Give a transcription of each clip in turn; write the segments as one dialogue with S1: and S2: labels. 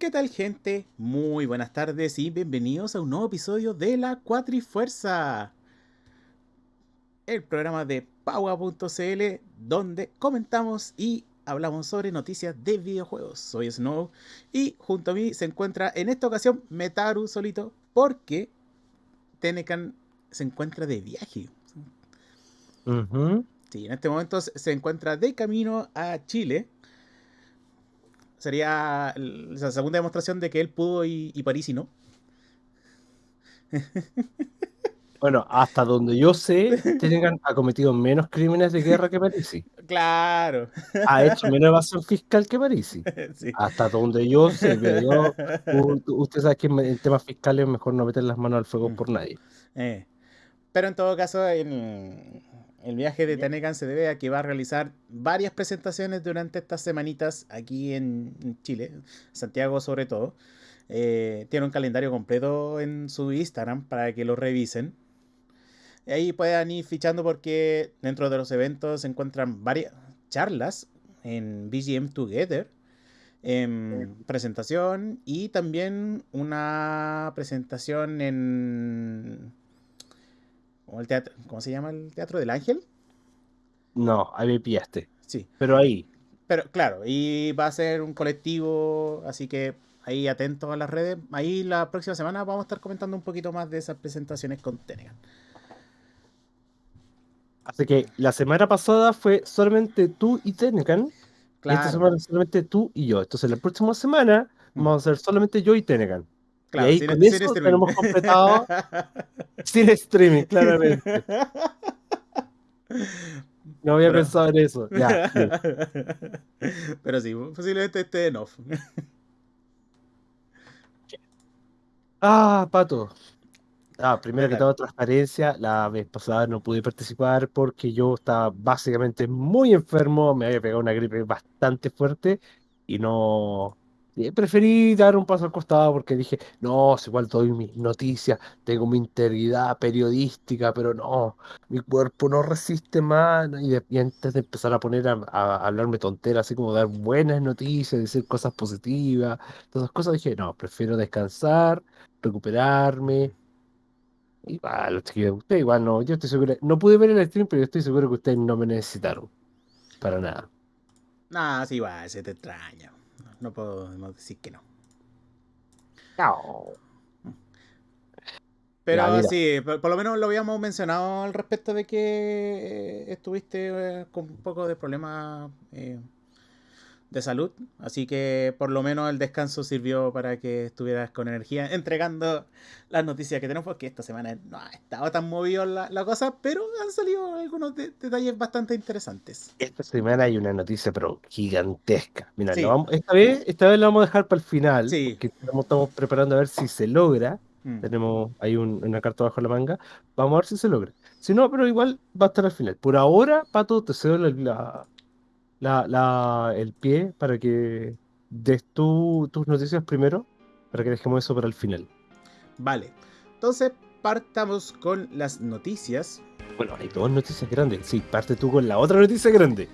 S1: ¿Qué tal gente? Muy buenas tardes y bienvenidos a un nuevo episodio de la Cuatrifuerza. El programa de Paua.cl donde comentamos y hablamos sobre noticias de videojuegos. Soy Snow y junto a mí se encuentra en esta ocasión Metaru solito porque Tenecan se encuentra de viaje. Sí, en este momento se encuentra de camino a Chile sería la segunda demostración de que él pudo y, y París y no.
S2: Bueno, hasta donde yo sé, Tenegan ha cometido menos crímenes de guerra que Parisi.
S1: Claro.
S2: Ha hecho menos evasión fiscal que Parisi. Sí. Hasta donde yo sé, pero usted sabe que en temas fiscales es mejor no meter las manos al fuego mm. por nadie.
S1: Eh. Pero en todo caso, en, el viaje de Tenecan se debe a que va a realizar varias presentaciones durante estas semanitas aquí en Chile, Santiago sobre todo. Eh, tiene un calendario completo en su Instagram para que lo revisen. Ahí puedan ir fichando porque dentro de los eventos se encuentran varias charlas en BGM Together, en presentación y también una presentación en el teatro, ¿cómo se llama el Teatro del Ángel?
S2: No, ahí me pillaste.
S1: Sí.
S2: Pero ahí.
S1: Pero claro, y va a ser un colectivo, así que ahí atento a las redes. Ahí la próxima semana vamos a estar comentando un poquito más de esas presentaciones con Tenegan.
S2: Así que la semana pasada fue solamente tú y Tenegan. Claro. esta semana solamente tú y yo. Entonces la próxima semana mm. vamos a ser solamente yo y Tenegan y ahí con eso tenemos completado sin streaming, claramente. No había pensado en eso. Ya,
S1: Pero sí, posiblemente esté en off.
S2: Ah, Pato. Ah, primero que todo, transparencia. La vez pasada no pude participar porque yo estaba básicamente muy enfermo. Me había pegado una gripe bastante fuerte y no, preferí dar un paso al costado porque dije, no, igual doy mis noticias, tengo mi integridad periodística, pero no, mi cuerpo no resiste más. Y, antes de empezar a poner a, hablarme tonteras, así como dar buenas noticias, decir cosas positivas, todas esas cosas, dije, no, prefiero descansar, recuperarme. Y va, los chiquillos, usted igual no, yo estoy seguro, no pude ver el stream, pero yo estoy seguro que ustedes no me necesitaron. Para nada.
S1: Ah, sí, va, se te extraña no podemos decir que no.
S2: No.
S1: Pero sí, por, lo menos lo habíamos mencionado al respecto de que estuviste eh, con un poco de problemas eh, de salud. Así que por lo menos el descanso sirvió para que estuvieras con energía entregando las noticias que tenemos, porque esta semana no ha estado tan movido la, la cosa, pero han salido algunos detalles bastante interesantes.
S2: Esta semana hay una noticia pero gigantesca. Mira, esta, vez, esta vez la vamos a dejar para el final, sí. porque estamos, preparando a ver si se logra. Mm. Tenemos ahí una carta bajo la manga. Vamos a ver si se logra. Si no, pero igual va a estar al final. Por ahora, Pato, te cedo la, la, la, el pie para que des tú tus noticias primero, para que dejemos eso para el final.
S1: Vale, entonces partamos con las noticias.
S2: Bueno, hay dos noticias grandes. Sí, parte tú con la otra noticia grande.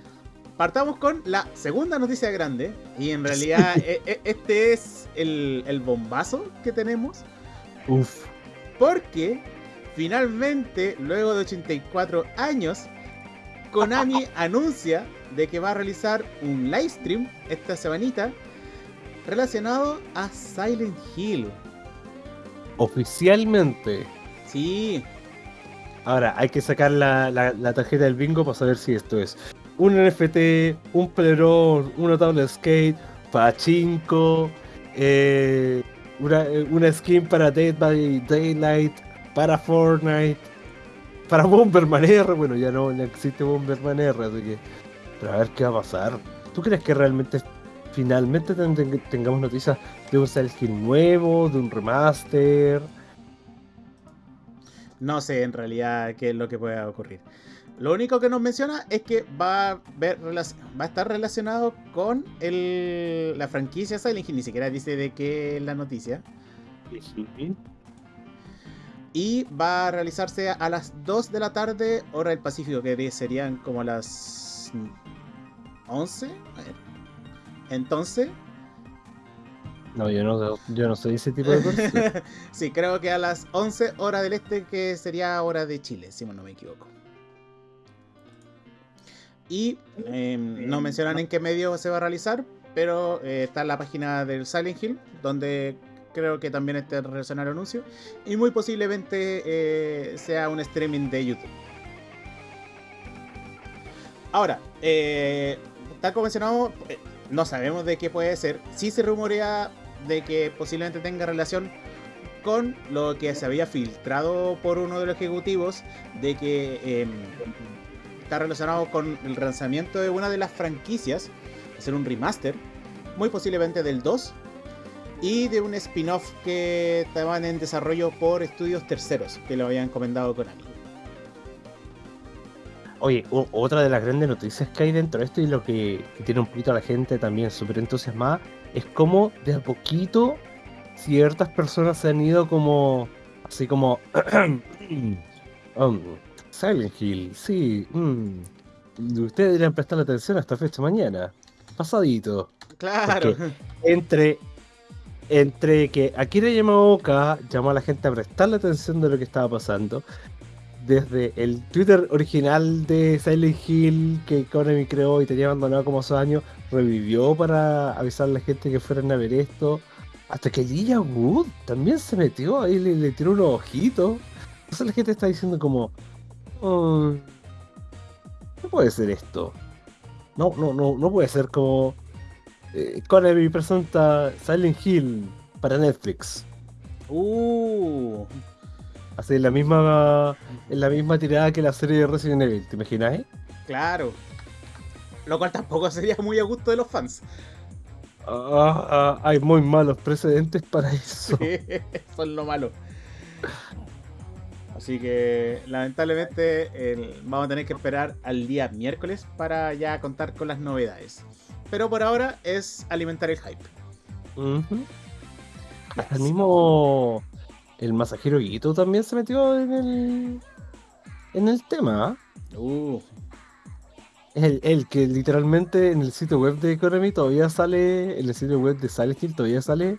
S1: Partamos con la segunda noticia grande. Y en realidad e, e, este es el, el bombazo que tenemos.
S2: Uf.
S1: Porque finalmente, luego de 84 años, Konami anuncia de que va a realizar un live stream esta semanita relacionado a Silent Hill.
S2: Oficialmente.
S1: Sí.
S2: Ahora, hay que sacar la, la, tarjeta del bingo para saber si esto es un NFT, un plerón, una tabla de skate, pachinko, eh, una, una skin para Dead by Daylight, para Fortnite, para Bomberman R. Bueno, ya no, no existe Bomberman R, así que pero a ver qué va a pasar. ¿Tú crees que realmente finalmente tengamos noticias de un Silent nuevo, de un remaster?
S1: No sé en realidad qué es lo que puede ocurrir. Lo único que nos menciona es que va a, ver, va a estar relacionado con el, la franquicia Silent Hill. Ni siquiera dice de qué es la noticia. Y va a realizarse a las 2 de la tarde, hora del Pacífico, que serían como las 11. Entonces,
S2: No, yo no, yo no soy ese tipo de persona.
S1: sí, creo que a las 11 horas del este, que sería hora de Chile, si no me equivoco. Y em, no mencionan en qué medio se va a realizar, pero eh, está en la página del Silent Hill, donde creo que también está relacionado el anuncio. Y muy posiblemente eh, sea un streaming de YouTube. Ahora, eh, tal como eh, no sabemos de qué puede ser. Sí se rumorea de que posiblemente tenga relación con lo que se había filtrado por uno de los ejecutivos, de que em, está relacionado con el lanzamiento de una de las franquicias, hacer un remaster, muy posiblemente del 2, y de un spin-off que estaban en desarrollo por estudios terceros, que lo habían encomendado Konami.
S2: Oye, otra de las grandes noticias que hay dentro de esto y lo que, tiene un poquito a la gente también súper entusiasmada es como de a poquito ciertas personas se han ido como así como um, Silent Hill, sí, mm, ustedes deberían prestarle atención a esta fecha mañana, pasadito.
S1: Claro.
S2: entre entre que Akira Yamaoka llamó a la gente a prestarle atención de lo que estaba pasando desde el Twitter original de Silent Hill que Konami creó y tenía abandonado como hace años, revivió para avisar a la gente que fueran a ver esto. Hasta que Lilla Wood también se metió ahí, le, le tiró unos ojitos. Entonces la gente está diciendo como... Oh, no puede ser esto. No, no, no, no puede ser como... Eh, Konami presenta Silent Hill para Netflix.
S1: Uh,
S2: Así en la misma en la misma tirada que la serie de Resident Evil, ¿te imaginas?
S1: Claro. Lo cual tampoco sería muy a gusto de los fans.
S2: Ah, ah, hay muy malos precedentes para eso.
S1: Sí, eso es lo malo. Así que lamentablemente vamos a tener que esperar al día miércoles para ya contar con las novedades. Pero por ahora es alimentar el hype.
S2: Hasta el mismo el masajero Guito también se metió en el en el tema.
S1: ¿ah? Uh.
S2: El, el, que literalmente en el sitio web de Economy todavía sale, en el sitio web de Silent Hill todavía sale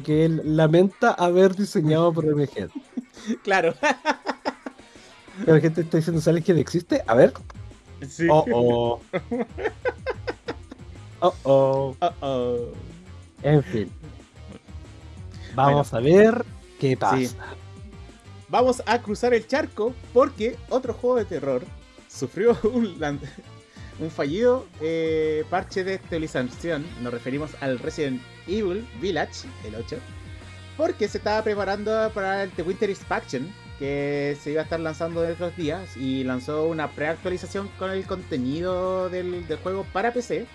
S2: que él lamenta haber diseñado por MG.
S1: Claro.
S2: La gente está diciendo Silent Hill existe. A ver.
S1: Sí.
S2: Oh oh. Oh oh.
S1: Oh oh.
S2: En fin. Vamos a ver ¿Qué pasa?
S1: Vamos a cruzar el charco porque otro juego de terror sufrió un, un fallido eh, parche de actualización. Nos referimos al Resident Evil Village, el 8, porque se estaba preparando para el The Winter Expansion que se iba a estar lanzando en otros días y lanzó una preactualización con el contenido del, juego para PC.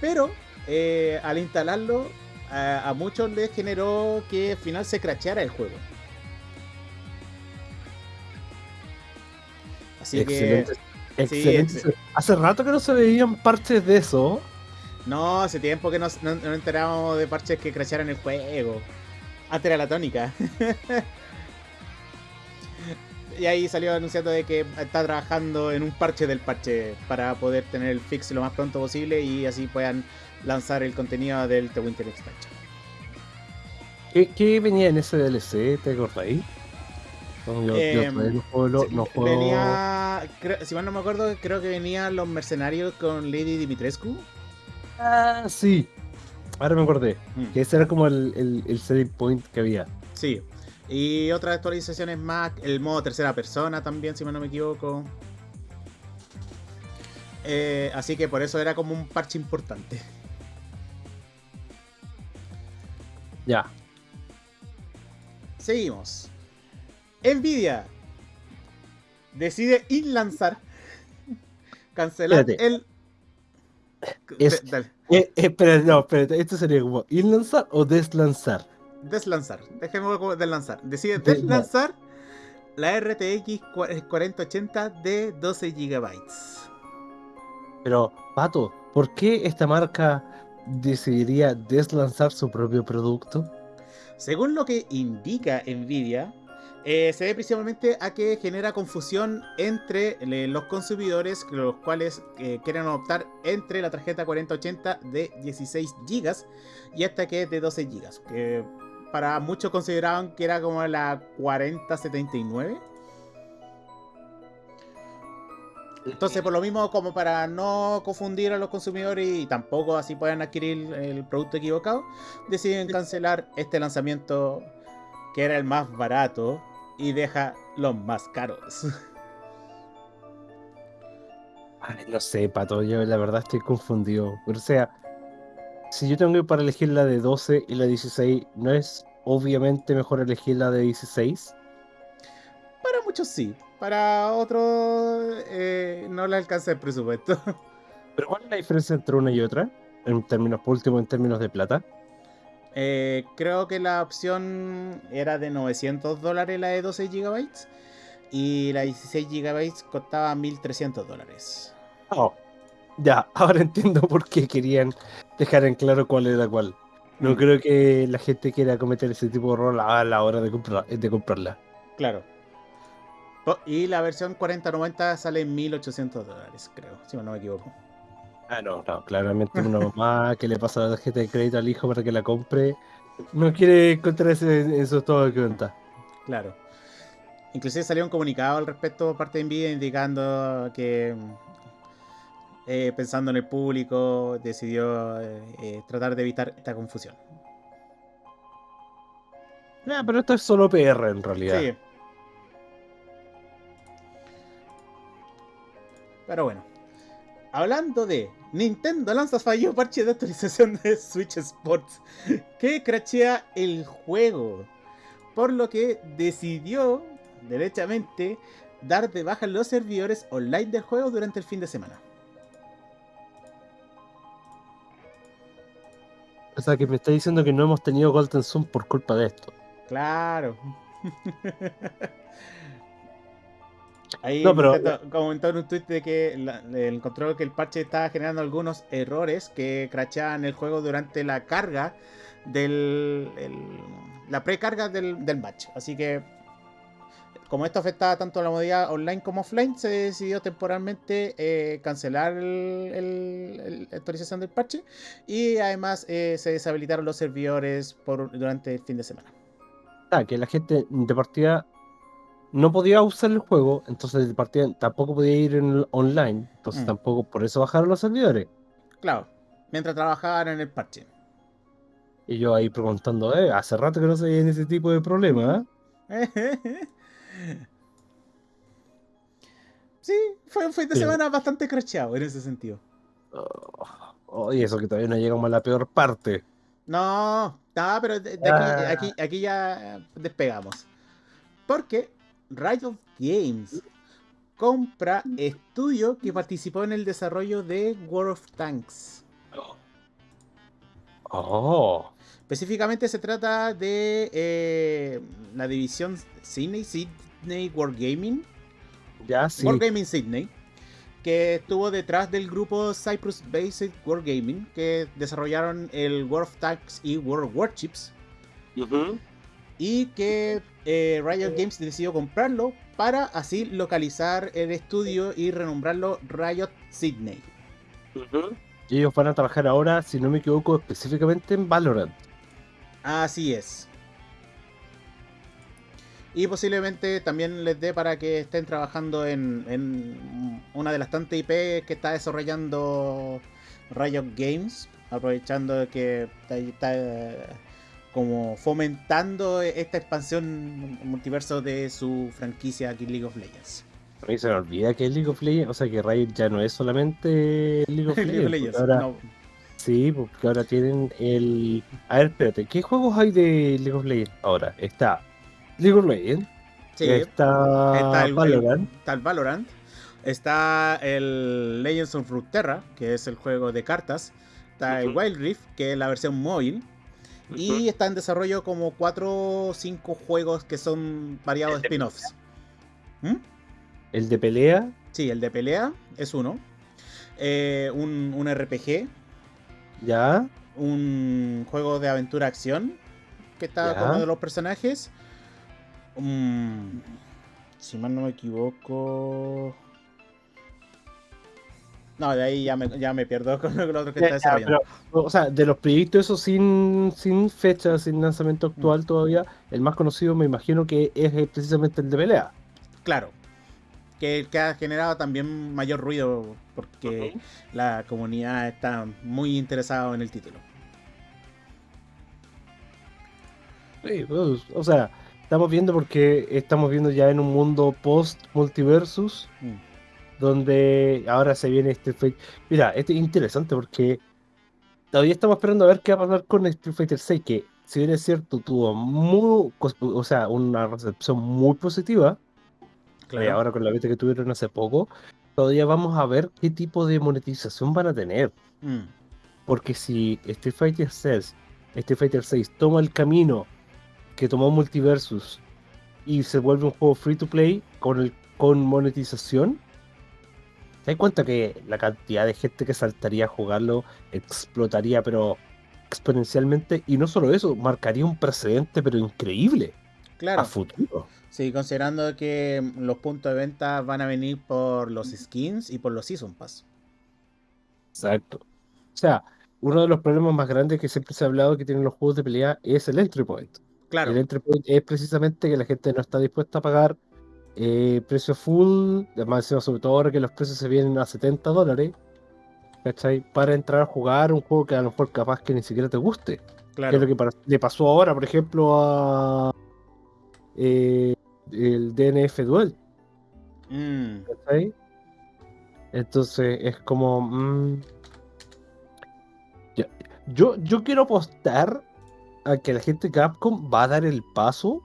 S1: Pero eh, al instalarlo a, muchos les generó que al final se cracheara el juego. Así
S2: excelente, que. Excelente. Hace rato que no se veían parches de eso.
S1: No, hace tiempo que no, no, enterábamos de parches que crashearan el juego. Antes era la tónica. y ahí salió anunciando de que está trabajando en un parche del parche para poder tener el fix lo más pronto posible y así puedan lanzar el contenido del The Winter Expansion.
S2: ¿Qué, venía en ese DLC? ¿Te acordáis? No,
S1: eh, no Venía, si mal no me acuerdo, creo que venían los mercenarios con Lady Dimitrescu.
S2: Ah, sí. Ahora me acordé. Mm. Que ese era como el, el, el selling point que había.
S1: Sí. Y otras actualizaciones más. El modo tercera persona también, si mal no me equivoco. Eh, así que por eso era como un parche importante.
S2: Ya.
S1: Seguimos. Nvidia decide lanzar cancelar el.
S2: Es, eh, espera, no, espera, esto sería como lanzar o deslanzar.
S1: Deslanzar, dejemos deslanzar. Decide deslanzar la RTX 4080 de 12 GB.
S2: Pero, Pato, ¿por qué esta marca decidiría deslanzar su propio producto?
S1: Según lo que indica Nvidia, Eh, se debe principalmente a que genera confusión entre los consumidores, los cuales eh, quieren optar entre la tarjeta 4080 de 16 GB y esta que es de 12 GB. Que para muchos consideraban que era como la 4079. Entonces, por lo mismo, como para no confundir a los consumidores y tampoco así puedan adquirir el producto equivocado, deciden cancelar este lanzamiento que era el más barato y deja los más caros.
S2: Ay, no sé, Pato, yo la verdad estoy confundido. O sea, si yo tengo que para elegir la de 12 y la de 16, ¿no es obviamente mejor elegir la de 16?
S1: Para muchos sí, para otros eh, no le alcanza el presupuesto.
S2: ¿Pero cuál es la diferencia entre una y otra? En términos, por último, en términos de plata.
S1: Eh, creo que la opción era de 900 dólares la de 12 GB y la 16 GB costaba 1300 dólares.
S2: Oh, ya, ahora entiendo por qué querían dejar en claro cuál era cuál. No
S1: Mm.
S2: creo que la gente quiera cometer ese tipo de error a la hora de, comprar- de comprarla.
S1: Claro. Y la versión 4090 sale en 1800 dólares, creo, si no me equivoco.
S2: Ah, no, no, claramente una mamá que le pasa la tarjeta de crédito al hijo para que la compre no quiere encontrarse en eso todo de cuenta.
S1: Claro. Inclusive salió un comunicado al respecto por parte de Nvidia indicando que eh, pensando en el público decidió eh, eh, tratar de evitar esta confusión.
S2: Ah, pero esto es solo PR en realidad.
S1: Sí. Pero bueno. Hablando de Nintendo lanza fallo parche de actualización de Switch Sports que crachea el juego. Por lo que decidió derechamente dar de baja los servidores online del juego durante el fin de semana.
S2: O sea, que me está diciendo que no hemos tenido Golden Sun por culpa de esto.
S1: Claro. Ahí
S2: No, pero-
S1: comentó en un tweet de que la- encontró que el parche estaba generando algunos errores que crachaban el juego durante la carga del. el- la precarga del, del match. Así que. Como esto afectaba tanto la modalidad online como offline, se decidió temporalmente eh, cancelar el, el- el- la actualización del parche y además eh, se deshabilitaron los servidores por, durante el fin de semana.
S2: Ah, que la gente de partida no podía usar el juego, entonces partida tampoco podía ir en online, entonces
S1: Mm.
S2: tampoco por eso bajaron los servidores.
S1: Claro, mientras trabajaban en el parche.
S2: Y yo ahí preguntando, eh, hace rato que no se veían ese tipo de problemas, ¿eh?
S1: Sí, fue un fin de
S2: Sí.
S1: semana bastante crasheado en ese sentido.
S2: Oh, y eso que todavía no llegamos a la peor parte.
S1: No, no, pero de, de aquí,
S2: Ah.
S1: aquí, aquí ya despegamos. Porque Riot Games compra estudio que participó en el desarrollo de World of Tanks.
S2: Oh,
S1: Específicamente se trata de eh, la división Sydney, Sydney Wargaming,
S2: ya sí.
S1: Wargaming Sydney, que estuvo detrás del grupo Cyprus Based Wargaming, que desarrollaron el World of Tanks y World of Warships,
S2: Ujú.
S1: Y que eh, Riot Games decidió comprarlo para así localizar el estudio y renombrarlo Riot Sydney.
S2: Y ellos van a trabajar ahora, si no me equivoco, específicamente en Valorant.
S1: Así es. Y posiblemente también les dé para que estén trabajando en, en una de las tantas IP que está desarrollando Riot Games, aprovechando que está, está, como fomentando esta expansión multiverso de su franquicia aquí League of Legends.
S2: A mí se me olvida que League of Legends, o sea que Riot ya no es solamente League of
S1: League of
S2: Legends.
S1: Legends,
S2: ahora,
S1: no.
S2: Sí, porque ahora tienen el. A ver, espérate, ¿qué juegos hay de League of Legends ahora? Está League of Legends,
S1: Sí,
S2: está,
S1: está el,
S2: Valorant,
S1: está el Valorant. Está el Legends of Runeterra, que es el juego de cartas. Está el. Wild Rift, que es la versión móvil. Y está en desarrollo como 4 o 5 juegos que son variados spin-offs. ¿Mm?
S2: el de pelea,
S1: Sí, el de pelea es uno. Eh, un, un RPG.
S2: ya,
S1: Un juego de aventura-acción. Que está
S2: Ya.
S1: como de los personajes. Mm, si mal no me equivoco. No, de ahí ya me, ya me pierdo con lo otro que está desarrollando.
S2: o sea, de los proyectos esos sin, sin fecha, sin lanzamiento actual
S1: Mm.
S2: todavía, el más conocido me imagino que es eh, precisamente el de pelea.
S1: Claro. Que, que ha generado también mayor ruido porque la comunidad está muy interesada en el título.
S2: Sí, pues, o sea, estamos viendo porque estamos viendo ya en un mundo post-multiversus
S1: Mm.
S2: Donde ahora se viene Street Fighter. Mira, esto es interesante porque todavía estamos esperando a ver qué va a pasar con Street Fighter 6, que si bien es cierto, tuvo muy, o sea, una recepción muy positiva, eh, ahora con la beta que tuvieron hace poco, todavía vamos a ver qué tipo de monetización van a tener.
S1: Mm,
S2: Porque si Street Fighter 6, Street Fighter 6 toma el camino que tomó Multiversus y se vuelve un juego free to play con, el, con monetización, ¿te das cuenta que la cantidad de gente que saltaría a jugarlo explotaría, pero exponencialmente? Y no solo eso, marcaría un precedente, pero increíble
S1: Claro.
S2: a futuro.
S1: Sí, considerando que los puntos de venta van a venir por los skins y por los Season Pass.
S2: Exacto. O sea, uno de los problemas más grandes que siempre se ha hablado que tienen los juegos de pelea es el entry point.
S1: Claro,
S2: El entry point es precisamente que la gente no está dispuesta a pagar eh, precio full, además sobre todo ahora que los precios se vienen a 70 dólares, ¿cachai? Para entrar a jugar un juego que a lo mejor capaz que ni siquiera te guste. Que es
S1: claro.
S2: lo que para- le pasó ahora, por ejemplo, a eh, el DNF Duel,
S1: Mm,
S2: ¿cachai? Entonces es como... mm. Yo, yo quiero apostar a que la gente de Capcom va a dar el paso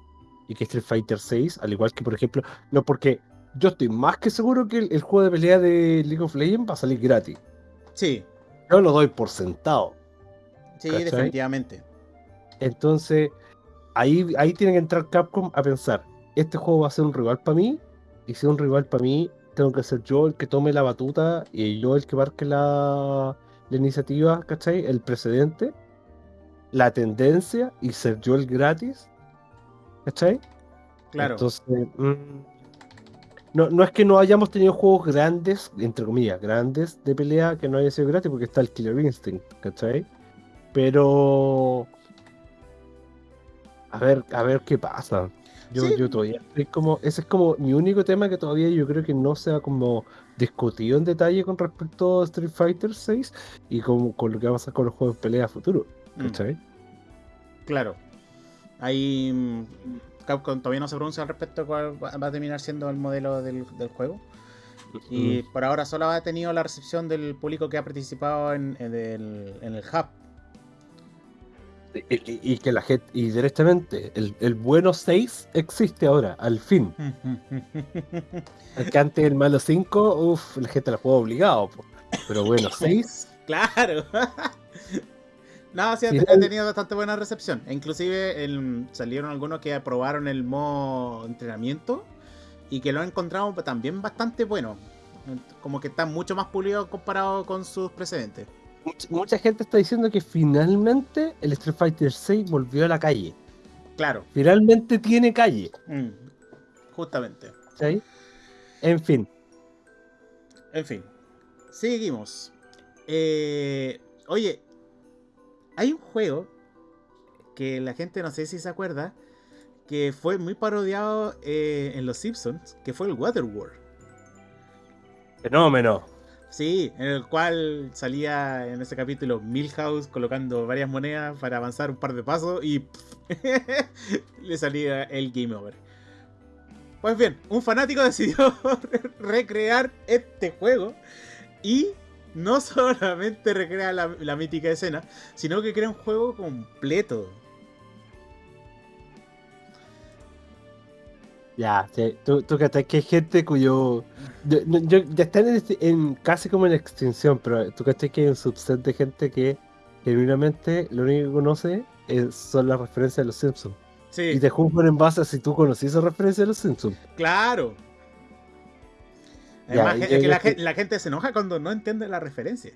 S2: y que Street Fighter 6, al igual que por ejemplo, no porque yo estoy más que seguro que el, el juego de pelea de League of Legends va a salir gratis.
S1: sí,
S2: Yo lo doy por sentado.
S1: sí,
S2: ¿Cachai?
S1: definitivamente.
S2: Entonces, ahí, ahí tiene que entrar Capcom a pensar, este juego va a ser un rival para mí, y si es un rival para mí, tengo que ser yo el que tome la batuta y yo el que marque la, la iniciativa, ¿cachai? El precedente, la tendencia y ser yo el gratis, ¿cachai?
S1: Claro.
S2: Entonces, mm, no, no es que no hayamos tenido juegos grandes, entre comillas, grandes de pelea que no haya sido gratis porque está el Killer Instinct, ¿cachai? Pero. A ver, a ver qué pasa. Yo,
S1: Sí.
S2: yo todavía estoy como. Ese es como mi único tema que todavía yo creo que no se ha como discutido en detalle con respecto a Street Fighter 6 y como con lo que va a pasar con los juegos de pelea a futuro.
S1: Mm,
S2: ¿Cachai?
S1: claro. Ahí mm, Capcom todavía no se pronuncia al respecto cuál va a terminar siendo el modelo del, del juego. Y por ahora solo ha tenido la recepción del público que ha participado en, en el, en el hub.
S2: Y, que la gente, y directamente, el, el bueno 6 existe ahora, al fin. Que antes el malo 5, uff, la gente la juega obligado. po. Pero bueno, 6,
S1: claro. No, sí, ha,
S2: Sí,
S1: tenido bastante buena recepción. E inclusive el- salieron algunos que aprobaron el modo entrenamiento y que lo han encontrado también bastante bueno. Como que está mucho más pulido comparado con sus precedentes.
S2: mucha, mucha gente está diciendo que finalmente el Street Fighter 6 volvió a la calle.
S1: Claro,
S2: Finalmente tiene calle.
S1: mm, justamente.
S2: ¿cachai? En fin,
S1: En fin, seguimos. Eh, oye, hay un juego que la gente no sé si se acuerda que fue muy parodiado eh, en Los Simpsons, que fue el Waterworld.
S2: fenómeno.
S1: Sí, en el cual salía en ese capítulo Milhouse colocando varias monedas para avanzar un par de pasos y le salía el game over. Pues bien, un fanático decidió recrear este juego y no solamente recrea la, la mítica escena, sino que crea un juego completo.
S2: Ya, sí, tú, tú que hay gente cuyo. yo- ya están en, este- en- casi como en extinción, pero tú cachai que hay un subset de gente que genuinamente lo único que conoce es- son las referencias de los Simpsons.
S1: Sí,
S2: Y te juzgan en base a si tú conocías esa referencia de los Simpsons.
S1: claro.
S2: Ya,
S1: Además,
S2: y
S1: es
S2: yo-
S1: que
S2: yo
S1: la,
S2: estoy-
S1: gen- la gente se enoja cuando no entiende la referencia.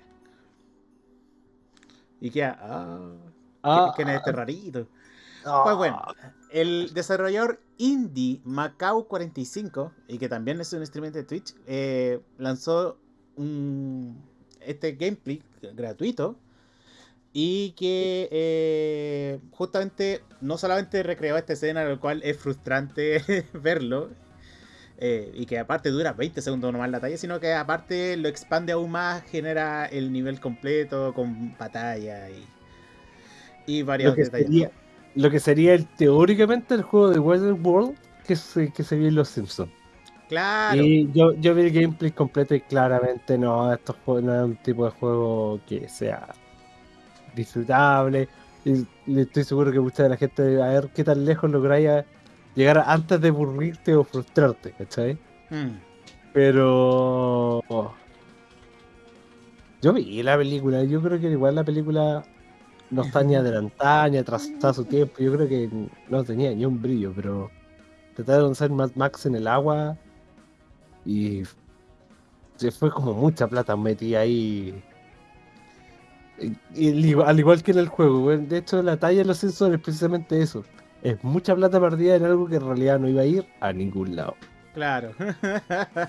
S1: Y ah,
S2: Ah,
S1: ¿quién es este rarito? Pues bueno, el desarrollador indie Macau 45, y que también es un streamer de Twitch, eh, lanzó un, este gameplay gratuito y que eh, justamente no solamente recreó esta escena, lo cual es frustrante verlo, eh, y que aparte dura 20 segundos nomás la talla, sino que aparte lo expande aún más, genera el nivel completo con batalla y, y varios
S2: Lo que,
S1: detalles.
S2: sería, lo que sería el, teóricamente el juego de Weather World que se, que se vio en Los Simpsons.
S1: Claro,
S2: Y yo, yo vi el gameplay completo y claramente no, estos juegos no es un tipo de juego que sea disfrutable. Y, y estoy seguro que mucha de la gente a ver qué tan lejos lográis llegar antes de aburrirte o frustrarte, ¿cachai?
S1: Mm.
S2: Pero yo vi la película, yo creo que igual la película no está ni adelantada ni atrasada a su tiempo, yo creo que no tenía ni un brillo, pero trataron de hacer Mad Max en el agua y se fue como mucha plata metida ahí. Y- y al igual- al igual que en el juego, de hecho la talla de los sensores es precisamente eso. Es mucha plata perdida en algo que en realidad no iba a ir a ningún lado.
S1: Claro.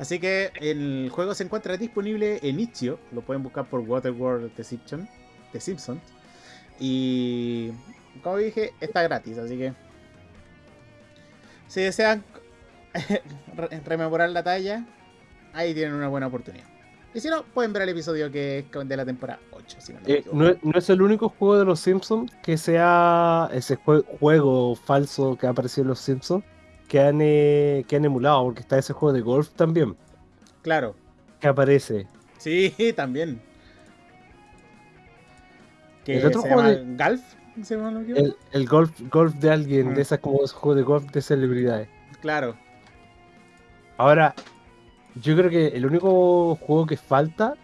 S1: Así que el juego se encuentra disponible en Itch.io. Lo pueden buscar por Waterworld The Simpsons. The Simpsons. Y como dije, está gratis. Así que si desean re- rememorar la talla, ahí tienen una buena oportunidad. Y si no, pueden ver el episodio que es de la temporada 8. Si no me
S2: Eh, no, es- no es el único juego de los Simpsons que sea ese jue- juego falso que ha aparecido en los Simpsons que han, eh, que han emulado, porque está ese juego de golf también
S1: Claro.
S2: que aparece.
S1: Sí, también. Que
S2: El otro
S1: se
S2: juego
S1: llama
S2: de-
S1: Golf. ¿Se llama lo que-
S2: El, el golf, golf de alguien,
S1: Mm.
S2: de esas como esos juegos de golf de celebridades.
S1: Claro.
S2: Ahora, yo creo que el único juego que falta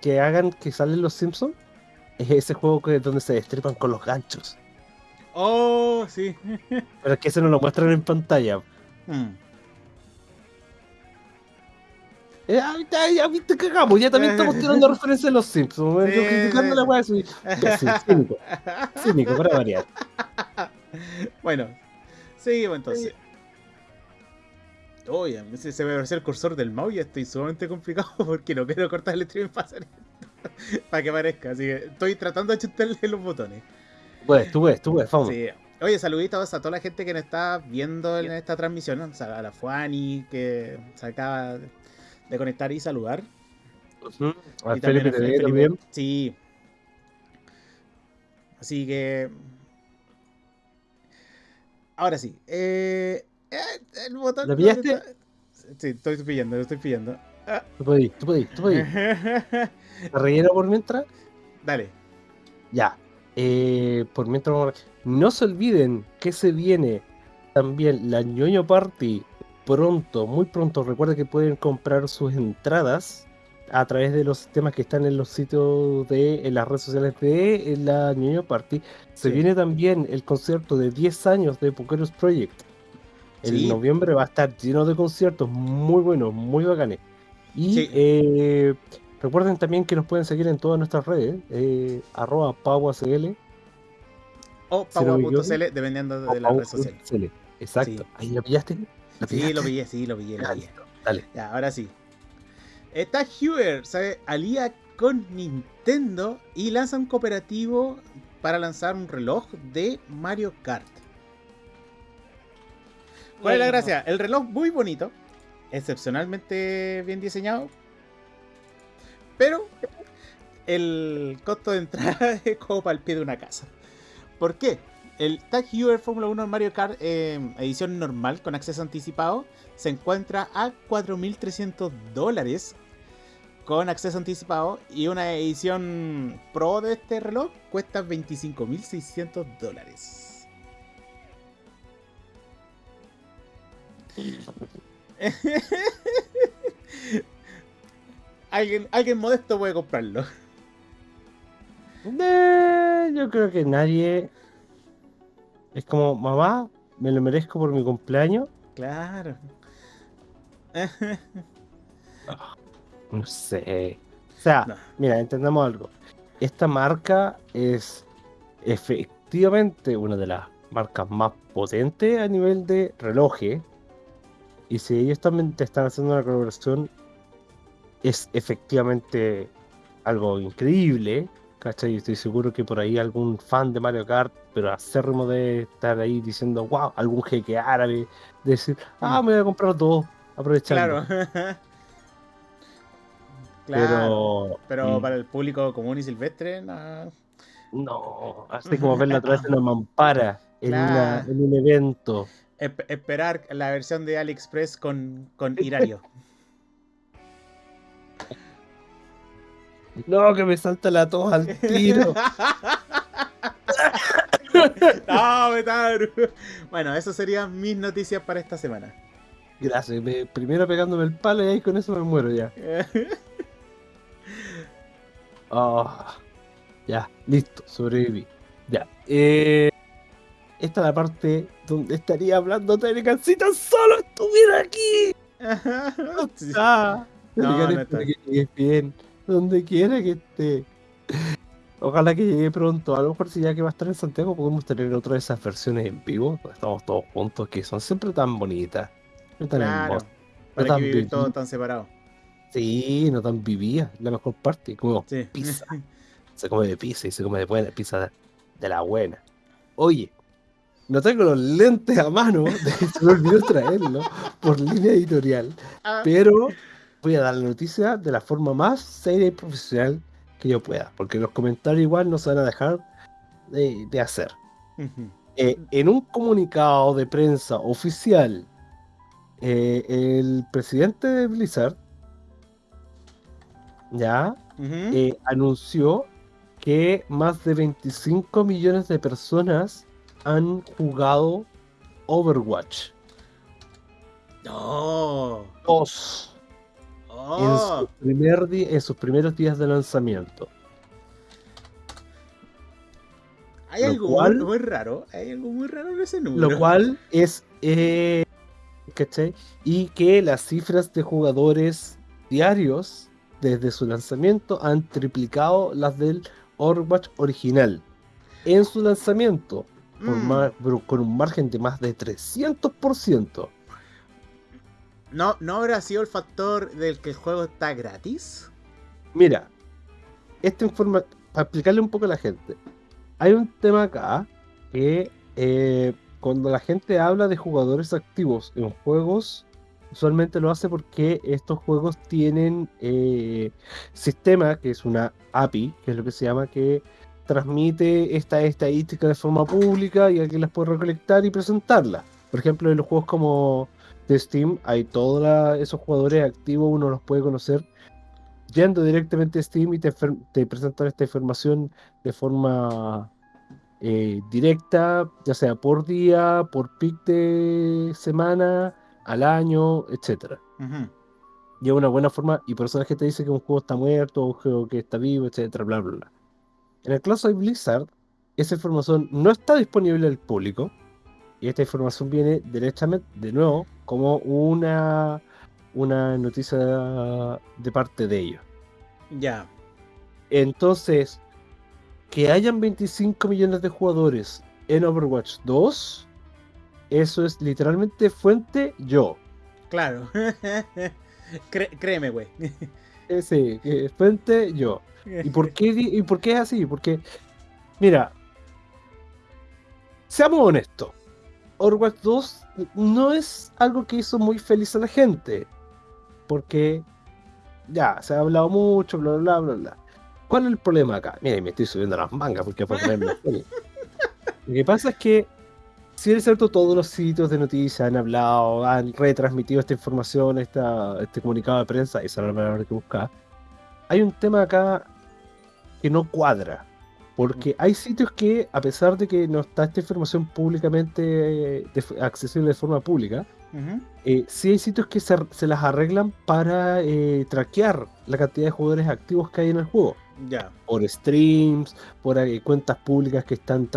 S2: que hagan que salen los Simpsons es ese juego que donde se destripan con los ganchos.
S1: Oh, sí.
S2: Pero es que ese no lo muestran en pantalla.
S1: Mm.
S2: Ya, ya, viste, cagamos, ya también estamos tirando referencias a los Simpsons. Yo
S1: Sí,
S2: criticando
S1: sí.
S2: la weá, soy ya, sí, cínico, cínico, para variar.
S1: Bueno, seguimos entonces. Oye, se, se me apareció el cursor del mouse y estoy sumamente complicado porque no quiero cortar el stream para hacer esto, para que parezca. Así que estoy tratando de ajustarle los botones.
S2: Pues, tú ves, tú ves, vamos.
S1: Sí. Oye, saluditos a toda la gente que nos está viendo en esta transmisión. ¿no? O sea, a la Fuani que se acaba de conectar y saludar.
S2: A
S1: Y
S2: Felipe
S1: a
S2: TV
S1: Felipe.
S2: también.
S1: Sí. Así que. Ahora sí. Eh, el botón.
S2: ¿Lo
S1: ¿dónde
S2: pillaste?
S1: está? Sí, estoy pillando, lo estoy pillando. Ah.
S2: Tú podís, tú podís, tú podís. ¿Te relleno por mientras?
S1: Dale.
S2: Ya. Eh, por mientras vamos a- No se olviden que se viene también la ñoño party pronto, muy pronto. Recuerden que pueden comprar sus entradas a través de los sistemas que están en los sitios de en las redes sociales de la ñoño party. Se
S1: Sí.
S2: viene también el concierto de 10 años de Pokeros Project.
S1: Sí.
S2: noviembre va a estar lleno de conciertos muy buenos, muy bacanes. Y
S1: Sí.
S2: eh, recuerden también que nos pueden seguir en todas nuestras redes, eh, arroba
S1: O Pagua.cl, dependiendo de la red social.
S2: Exacto.
S1: Sí.
S2: ¿Ahí lo pillaste? ¿Lo
S1: Sí, lo pillé, sí, lo pillé, lo pillé.
S2: listo. Dale.
S1: Ya, ahora sí. Está Hewer, se alía con Nintendo y lanza un cooperativo para lanzar un reloj de Mario Kart. ¿Cuál es la gracia? El reloj muy bonito, excepcionalmente bien diseñado, pero el costo de entrada es como para el pie de una casa. ¿Por qué? El Tag Heuer Fórmula 1 Mario Kart eh, edición normal con acceso anticipado se encuentra a 4.300 dólares con acceso anticipado y una edición pro de este reloj cuesta 25.600 dólares. alguien, alguien modesto puede comprarlo.
S2: Eh, yo creo que nadie. Es como, mamá, me lo merezco por mi cumpleaños.
S1: Claro.
S2: No sé. O sea,
S1: No.
S2: mira, entendamos algo. Esta marca es, es fe- efectivamente una de las marcas más potentes a nivel de relojes. Y si ellos también te están haciendo una colaboración, es efectivamente algo increíble. ¿Cachai? Estoy seguro que por ahí algún fan de Mario Kart, pero acérrimo de estar ahí diciendo, wow, algún jeque árabe, decir, ah, me voy a comprar dos, aprovechando.
S1: Claro. claro.
S2: Pero,
S1: Pero
S2: mm,
S1: para el público común y silvestre, no.
S2: no, así como verla a través de una mampara en, una,
S1: Claro.
S2: en un evento.
S1: Esp- esperar la versión de AliExpress con, con Irario.
S2: No, que me salta la tos al tiro.
S1: no. Bueno, esas serían mis noticias para esta semana.
S2: Gracias, me- primero pegándome el palo y ahí con eso me muero ya. Ah, ya, listo, sobreviví. Ya. Eh, esta es la parte donde estaría hablando Telecan si tan solo estuviera aquí.
S1: Sí.
S2: Ah,
S1: No, no está.
S2: que llegues bien, donde quiera que esté. Ojalá que llegue pronto. A lo mejor si ya que va a estar en Santiago podemos tener otra de esas versiones en vivo. donde Estamos todos juntos, que son siempre tan bonitas. Tan
S1: Claro. ¿Para
S2: tan
S1: qué vivir todos tan separados?
S2: Sí, no tan vivía, la mejor parte, como
S1: Sí.
S2: pizza. Se come de pizza y se come de buena pizza de la buena. Oye, no tengo los lentes a mano, de se me olvidó traerlo por línea editorial,
S1: Ah,
S2: pero voy a dar la noticia de la forma más seria y profesional que yo pueda, porque los comentarios igual no se van a dejar de, de hacer. Eh, en un comunicado de prensa oficial, eh, el presidente de Blizzard ya eh, anunció que más de 25 millones de personas han jugado Overwatch
S1: No.
S2: 2 en,
S1: Oh.
S2: su primer di- en sus primeros días de lanzamiento.
S1: Hay
S2: lo
S1: algo
S2: cual-
S1: muy, raro. Hay algo muy raro en ese número.
S2: Lo cual es. eh, ¿cachai? Y que las cifras de jugadores diarios desde su lanzamiento han triplicado las del Overwatch original. En su lanzamiento,
S1: Mm.
S2: con un margen de más de 300%.
S1: ¿No, ¿No habrá sido el factor del que el juego está gratis?
S2: Mira, esta informa para explicarle un poco a la gente. Hay un tema acá que eh, cuando la gente habla de jugadores activos en juegos, usualmente lo hace porque estos juegos tienen eh, sistema, que es una API, que es lo que se llama, que transmite esta estadística de forma pública y alguien las puede recolectar y presentarla. Por ejemplo, en los juegos como de Steam hay todos esos jugadores activos, uno los puede conocer yendo directamente a Steam y te, te presentan esta información de forma eh, directa, ya sea por día, por pic de semana, al año, etcétera.
S1: Ujú.
S2: Y es una buena forma, y por eso la gente dice que un juego está muerto, un juego que está vivo, etcétera, bla, bla, bla. En el caso de Blizzard, esa información no está disponible al público, y esta información viene derechamente, de nuevo, como una, una noticia de parte de ellos.
S1: Ya.
S2: Entonces, que hayan 25 millones de jugadores en Overwatch 2, eso es literalmente fuente yo.
S1: Claro. Créeme, güey.
S2: Eh, sí, que es fuente yo. ¿Y por qué, ¿Y por qué es así? Porque, mira, seamos honestos, Overwatch 2 no es algo que hizo muy feliz a la gente. Porque ya, se ha hablado mucho, bla, bla, bla, bla. ¿Cuál es el problema acá? Mira, me estoy subiendo las mangas porque para ponerme. Lo que pasa es que, si es cierto, todos los sitios de noticias han hablado, han retransmitido esta información, esta, este comunicado de prensa, esa era la palabra que buscaba. Hay un tema acá que no cuadra. Porque hay sitios que, a pesar de que no está esta información públicamente eh, accesible de forma pública, Eh, sí hay sitios que se, se las arreglan para eh, traquear la cantidad de jugadores activos que hay en el juego.
S1: Ya.
S2: Por streams, por eh, cuentas públicas que están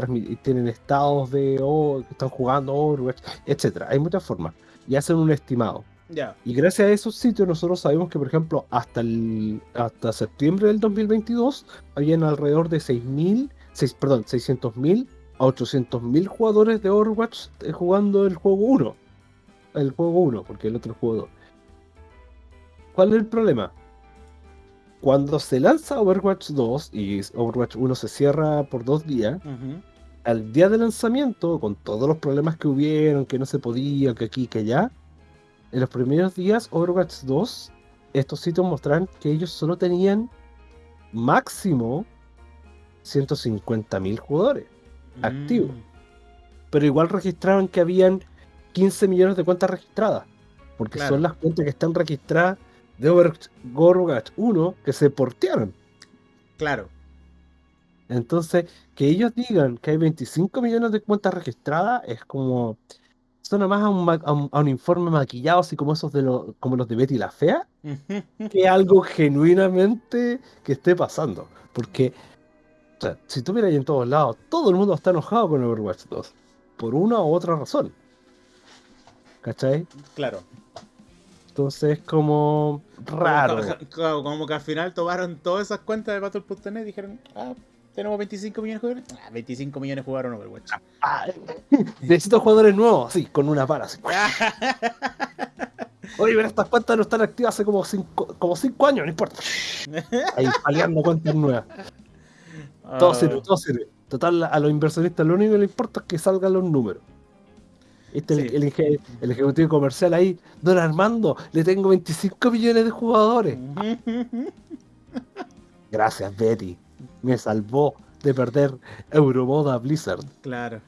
S2: tienen estados de oh, que están jugando Overwatch, etcétera. Hay muchas formas. Y hacen un estimado.
S1: Ya.
S2: Y gracias a esos sitios nosotros sabemos que, por ejemplo, hasta, el, hasta septiembre del 2022 habían alrededor de 6.000, seis- perdón, 600.000 a 800.000 jugadores de Overwatch eh, jugando el juego 1. El juego 1, porque el otro juego 2. ¿Cuál es el problema? Cuando se lanza Overwatch 2 y Overwatch 1 se cierra por dos días, al día de lanzamiento, con todos los problemas que hubieron, que no se podía, que aquí, que allá, en los primeros días Overwatch 2, estos sitios mostraron que ellos solo tenían máximo 150.000 jugadores activos.
S1: Mm,
S2: Pero igual registraron que habían 15 millones de cuentas registradas. Porque
S1: Claro.
S2: son las cuentas que están registradas de Overwatch Overwatch 1 que se portearon.
S1: Claro.
S2: Entonces, que ellos digan que hay 25 millones de cuentas registradas es como. Suena más a un, a un- a un informe maquillado, así como esos de los, como los de Betty la Fea, que algo genuinamente que esté pasando. Porque, o sea, si tú miras ahí en todos lados, todo el mundo está enojado con Overwatch 2. Por una u otra razón. ¿Cachai?
S1: claro.
S2: Entonces es como raro.
S1: Como, que- claro, como que al final tomaron todas esas cuentas de Battle.net y dijeron, ah, tenemos 25 millones de jugadores. Ah, 25 millones jugaron Overwatch.
S2: Ah, necesito jugadores nuevos, sí, con una así. Oye, pero estas cuentas no están activas hace como cinco, como cinco años, no importa. Ahí paleando cuentas nuevas. Todo
S1: Ah,
S2: sirve, todo sirve. Total, a los inversionistas lo único que les importa es que salgan los números. Este el,
S1: Sí.
S2: el eje- el ejecutivo comercial ahí, don Armando, le tengo 25 millones de jugadores. Gracias, Betty. Me salvó de perder Euromoda Blizzard.
S1: Claro.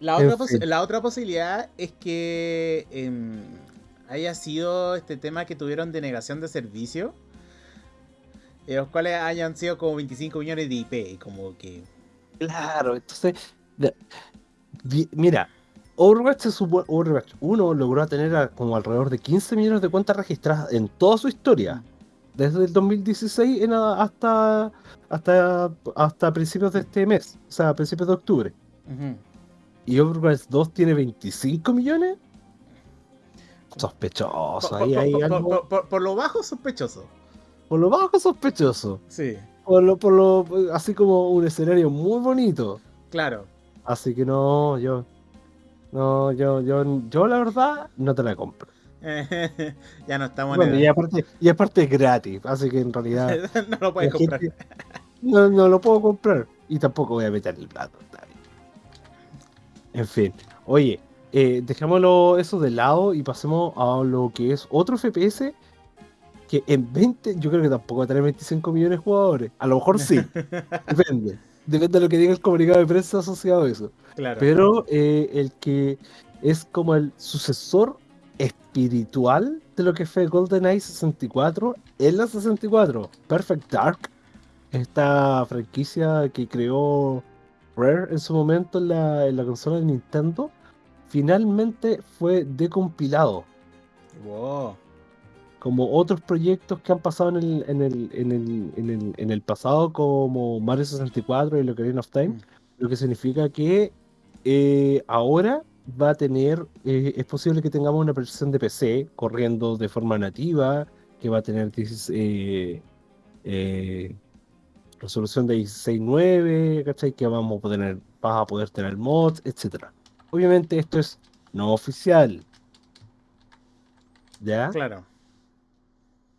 S1: La otra, la otra posibilidad es que em, haya sido este tema que tuvieron de negación de servicio, los cuales hayan sido como 25 millones de IP, como que...
S2: Claro, entonces, mira, Overwatch, se supo- Overwatch 1 logró tener a- como alrededor de 15 millones de cuentas registradas en toda su historia, desde el 2016 en a- hasta, hasta, hasta principios de este mes, o sea, principios de octubre. Y Overwatch 2 tiene 25 millones. Sospechoso,
S1: Por,
S2: ahí
S1: por-
S2: hay
S1: por-
S2: algo.
S1: por- por- por lo bajo, sospechoso.
S2: Por lo bajo sospechoso.
S1: Sí,
S2: Por lo, por lo, así como un escenario muy bonito.
S1: claro.
S2: Así que no, yo. No, yo, yo, yo la verdad no te la compro.
S1: ya no estamos
S2: Bueno,
S1: en
S2: y aparte, y aparte es gratis, así que en realidad
S1: no lo puedes comprar.
S2: gente- no, no lo puedo comprar. Y tampoco voy a meter el plato. En fin, oye, eh, dejémoslo eso de lado y pasemos a lo que es otro FPS que en 20, yo creo que tampoco va a tener 25 millones de jugadores. A lo mejor sí, depende. Depende de lo que diga el comunicado de prensa asociado a eso.
S1: Claro.
S2: Pero eh, el que es como el sucesor espiritual de lo que fue GoldenEye 64 en la 64. Perfect Dark, esta franquicia que creó Rare en su momento en la, en la consola de Nintendo, finalmente fue decompilado.
S1: Wow.
S2: Como otros proyectos que han pasado en el, en el, en el, en el, en el pasado, como Mario 64 y Ocarina of Time,
S1: Mm.
S2: lo que significa que eh, ahora va a tener, eh, es posible que tengamos una versión de PC corriendo de forma nativa, que va a tener 16, eh, resolución de 16.9, ¿cachai? Que vamos a poder, vas a poder tener mods, etcétera. Obviamente esto es no oficial. ¿Ya?
S1: Claro.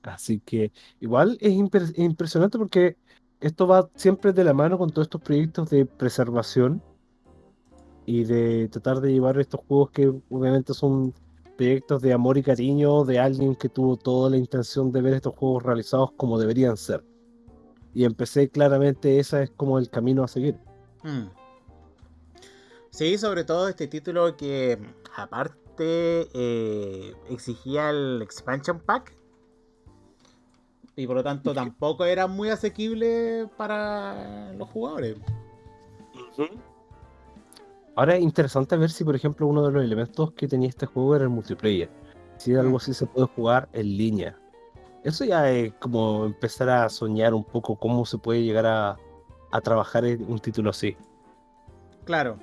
S2: Así que igual es impre- impresionante porque esto va siempre de la mano con todos estos proyectos de preservación y de tratar de llevar estos juegos que obviamente son proyectos de amor y cariño de alguien que tuvo toda la intención de ver estos juegos realizados como deberían ser. Y empecé claramente, ese es como el camino a seguir.
S1: Mm. Sí, sobre todo este título que aparte eh, exigía el expansion pack y por lo tanto tampoco era muy asequible para los jugadores.
S2: Ahora es interesante ver si, por ejemplo, uno de los elementos que tenía este juego era el multiplayer. Si algo así se puede jugar en línea. Eso ya es como empezar a soñar un poco cómo se puede llegar a, a trabajar en un título así.
S1: Claro.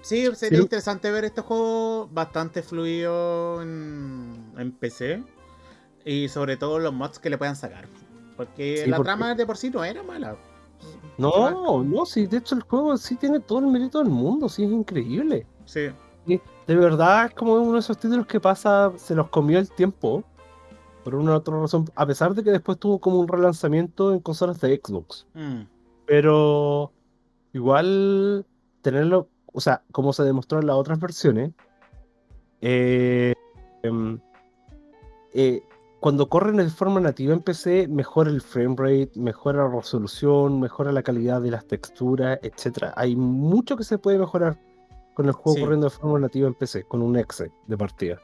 S1: Sí, sería
S2: Sí.
S1: interesante ver este juego bastante fluido en, en PC. Y sobre todo los mods que le puedan sacar. Porque
S2: Sí,
S1: la
S2: porque-
S1: trama de por sí no era mala.
S2: No, no, sí, de hecho el juego sí tiene todo el mérito del mundo, sí, es increíble.
S1: Sí.
S2: De verdad es como uno de esos títulos que pasa, se los comió el tiempo, por una u otra razón, a pesar de que después tuvo como un relanzamiento en consolas de Xbox.
S1: Mm,
S2: Pero igual tenerlo, o sea, como se demostró en las otras versiones, eh, em, eh, cuando corren de forma nativa en PC, mejora el frame rate, mejora la resolución, mejora la calidad de las texturas, etcétera. Hay mucho que se puede mejorar con el juego
S1: Sí.
S2: corriendo de forma nativa en PC, con un exe de partida.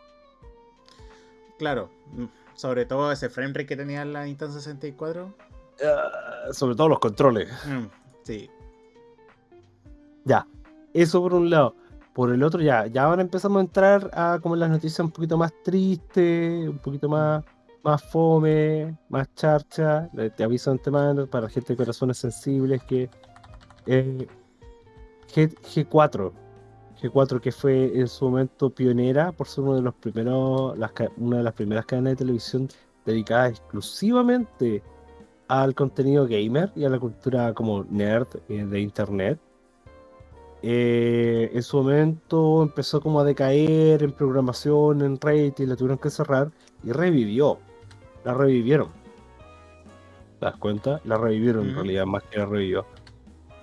S1: claro. Mm, Sobre todo ese framerate que tenía la Nintendo 64.
S2: Ah, sobre todo los controles.
S1: Mm, sí.
S2: Ya, eso por un lado. Por el otro, ya, ya ahora empezamos a entrar a como las noticias un poquito más tristes, un poquito más, más fome, más charcha. Te aviso antemano para gente de corazones sensibles que eh, G, G4, G4 que fue en su momento pionera por ser uno de los primeros, una de las primeras cadenas de televisión dedicadas exclusivamente al contenido gamer y a la cultura como nerd eh, de internet. Eh, en su momento empezó como a decaer en programación, en rating, la tuvieron que cerrar y revivió. La revivieron. ¿Te das cuenta? La revivieron en realidad, más que la revivió.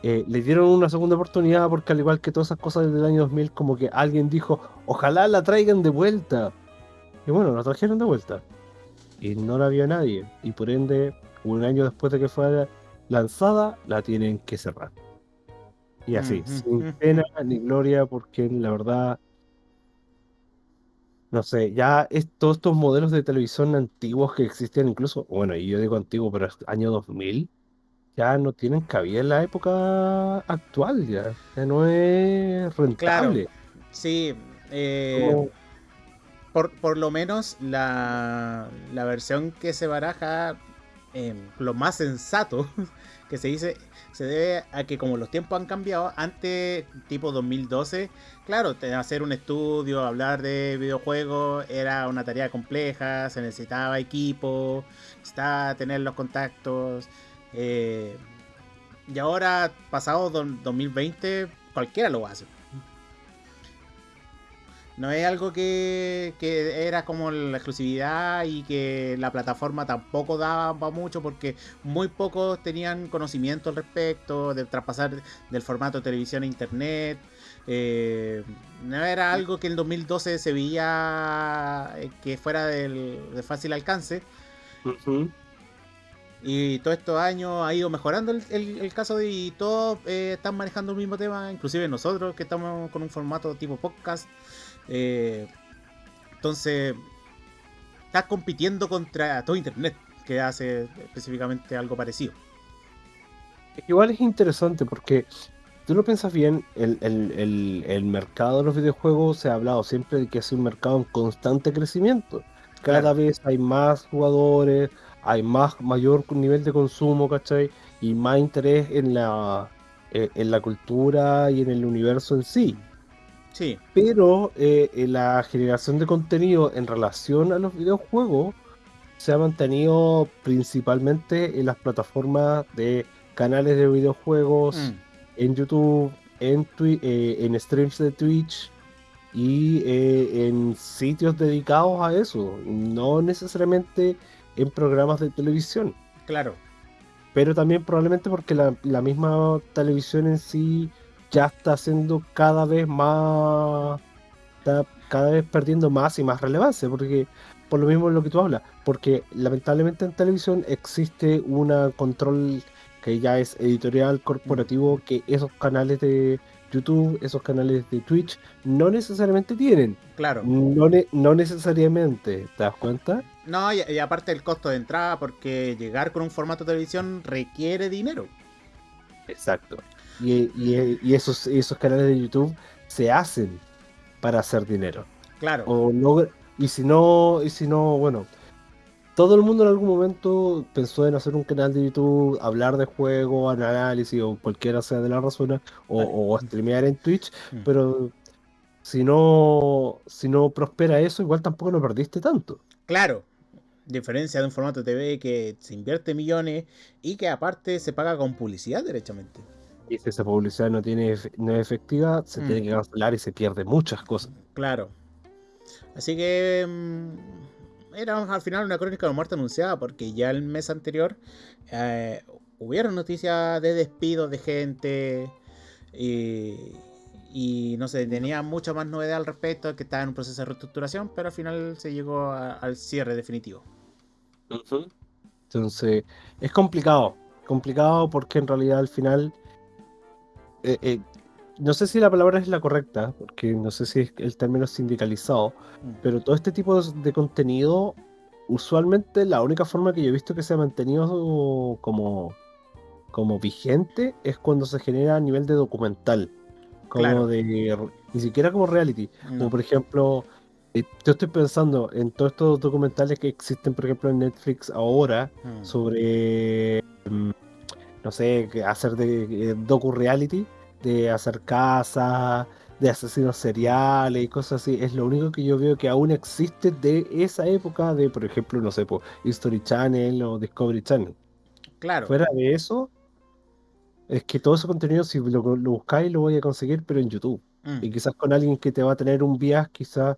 S2: Eh, le dieron una segunda oportunidad porque al igual que todas esas cosas desde el año 2000, como que alguien dijo, ojalá la traigan de vuelta. Y bueno, la trajeron de vuelta. Y no la vio nadie. Y por ende, un año después de que fue lanzada, la tienen que cerrar. Y así, sin pena ni gloria, porque la verdad, no sé, ya es, todos estos modelos de televisión antiguos que existían incluso, bueno, y yo digo antiguo, pero es año 2000, ya no tienen cabida en la época actual, ya, ya no es
S1: Claro.
S2: rentable.
S1: Sí. eh,
S2: Como-
S1: por, por lo menos la, la versión que se baraja, eh, lo más sensato que se dice, se debe a que como los tiempos han cambiado, antes, tipo 2012, claro, hacer un estudio, hablar de videojuegos era una tarea compleja, se necesitaba equipo, necesitaba tener los contactos. eh, y ahora, pasado do- 2020, cualquiera lo hace. No es algo que, que era como la exclusividad y que la plataforma tampoco daba pa' mucho porque muy pocos tenían conocimiento al respecto de traspasar del formato de televisión a internet. Eh, no era algo que en 2012 se veía eh, que fuera del- de fácil alcance. Y todos estos años ha ido mejorando el, el- el caso de, y todos eh, están manejando el mismo tema, inclusive nosotros que estamos con un formato tipo podcast. Eh, entonces, estás compitiendo contra todo Internet, que hace específicamente algo parecido.
S2: Igual es interesante porque tú lo piensas bien, el, el- el- el mercado de los videojuegos se ha hablado siempre de que es un mercado en constante crecimiento. Cada
S1: Claro.
S2: vez hay más jugadores, hay más mayor nivel de consumo, ¿cachai? Y más interés en la, eh, en la cultura y en el universo en sí.
S1: Sí,
S2: Pero eh, eh, la generación de contenido en relación a los videojuegos se ha mantenido principalmente en las plataformas de canales de videojuegos,
S1: mm,
S2: en YouTube, en, Twi- eh, en streams de Twitch y eh, en sitios dedicados a eso, no necesariamente en programas de televisión,
S1: claro.
S2: pero también probablemente porque la, la misma televisión en sí ya está siendo cada vez más, está cada vez perdiendo más y más relevancia, porque por lo mismo es lo que tú hablas, porque lamentablemente en televisión existe un control que ya es editorial corporativo que esos canales de YouTube, esos canales de Twitch no necesariamente tienen,
S1: Claro.
S2: no, ne- no necesariamente, ¿te das cuenta?
S1: No, y, y aparte el costo de entrada, porque llegar con un formato de televisión requiere dinero.
S2: Exacto. Y, y- y esos, esos canales de YouTube se hacen para hacer dinero.
S1: Claro.
S2: O no, y si no, y si no, bueno, todo el mundo en algún momento pensó en hacer un canal de YouTube, hablar de juego, análisis o cualquiera sea de la razón, o,
S1: Vale.
S2: o streamear en Twitch,
S1: Mm.
S2: pero si no, si no prospera eso, igual tampoco lo perdiste tanto.
S1: Claro. Diferencia de un formato TV que se invierte millones y que aparte se paga con publicidad derechamente.
S2: Y si esa publicidad no, tiene, no es efectiva, se
S1: Mm.
S2: tiene que cancelar y se pierde muchas cosas.
S1: Claro. Así que mm, era al final una crónica de muerte anunciada porque ya el mes anterior eh, hubieron noticias de despidos de gente y, y no sé, tenía mucha más novedad al respecto, que estaba en un proceso de reestructuración, pero al final se llegó a- al cierre definitivo.
S2: Entonces, es complicado. Complicado porque en realidad al final. Eh, eh, no sé si la palabra es la correcta, porque no sé si es el término sindicalizado,
S1: Mm.
S2: pero todo este tipo de contenido, usualmente la única forma que yo he visto que se ha mantenido como, como vigente es cuando se genera a nivel de documental. Como
S1: Claro.
S2: de. Ni siquiera como reality. Como por ejemplo, eh, yo estoy pensando en todos estos documentales que existen, por ejemplo, en Netflix ahora,
S1: Mm.
S2: sobre, mm, no sé, hacer de eh, docu-reality, de hacer casas, de asesinos seriales y cosas así. Es lo único que yo veo que aún existe de esa época de, por ejemplo, no sé, po, History Channel o Discovery Channel.
S1: Claro.
S2: Fuera de eso, es que todo ese contenido, si lo, lo buscáis, lo voy a conseguir, pero en YouTube.
S1: Mm.
S2: Y quizás con alguien que te va a tener un viaje, quizás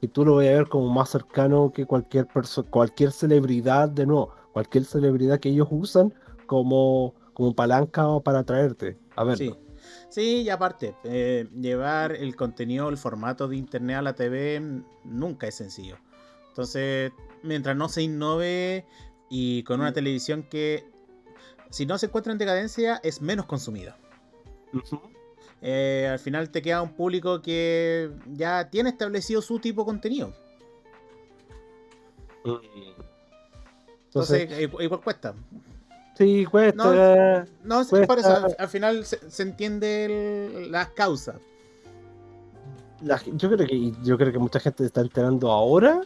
S2: que tú lo vayas a ver como más cercano que cualquier persona, cualquier celebridad, de nuevo, cualquier celebridad que ellos usan como, como palanca o para atraerte a verlo.
S1: Sí. Sí, y aparte, eh, llevar el contenido, el formato de internet a la TV mm, nunca es sencillo. Entonces, mientras no se innove y con una televisión que, si no se encuentra en decadencia, es menos consumida. Eh, al final te queda un público que ya tiene establecido su tipo de contenido. Entonces,
S2: Entonces,
S1: igu- igual cuesta.
S2: Sí, cuesta.
S1: No, es
S2: Cuesta.
S1: por eso, al, al final se, se entiende el- las causas.
S2: la yo creo que yo creo que mucha gente se está enterando ahora,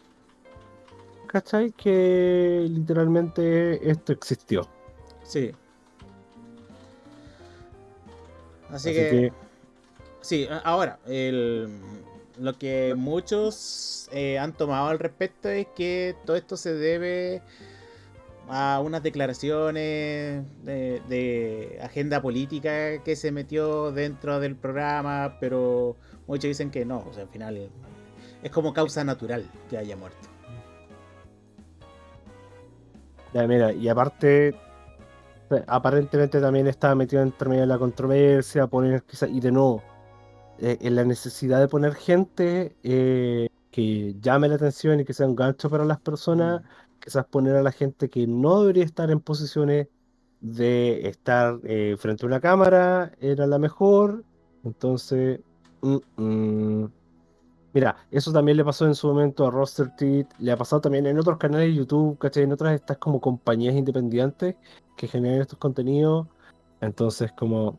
S2: ¿cachai? Que literalmente esto existió.
S1: Sí. Así,
S2: Así
S1: que,
S2: que
S1: sí, ahora, el, lo que muchos eh, han tomado al respecto es que todo esto se debe a unas declaraciones de, de agenda política que se metió dentro del programa, pero muchos dicen que no, o sea, al final es como causa natural que haya muerto.
S2: Ya, mira, y aparte, aparentemente también estaba metido entre medio de la controversia, poner quizás, y de nuevo, eh, en la necesidad de poner gente eh, que llame la atención y que sea un gancho para las personas, quizás poner a la gente que no debería estar en posiciones de estar eh, frente a una cámara era la mejor. Entonces, mm, mm. Mira, eso también le pasó en su momento a Roster Teeth, le ha pasado también en otros canales de YouTube, ¿cachai? En otras estas como compañías independientes que generan estos contenidos. Entonces, como,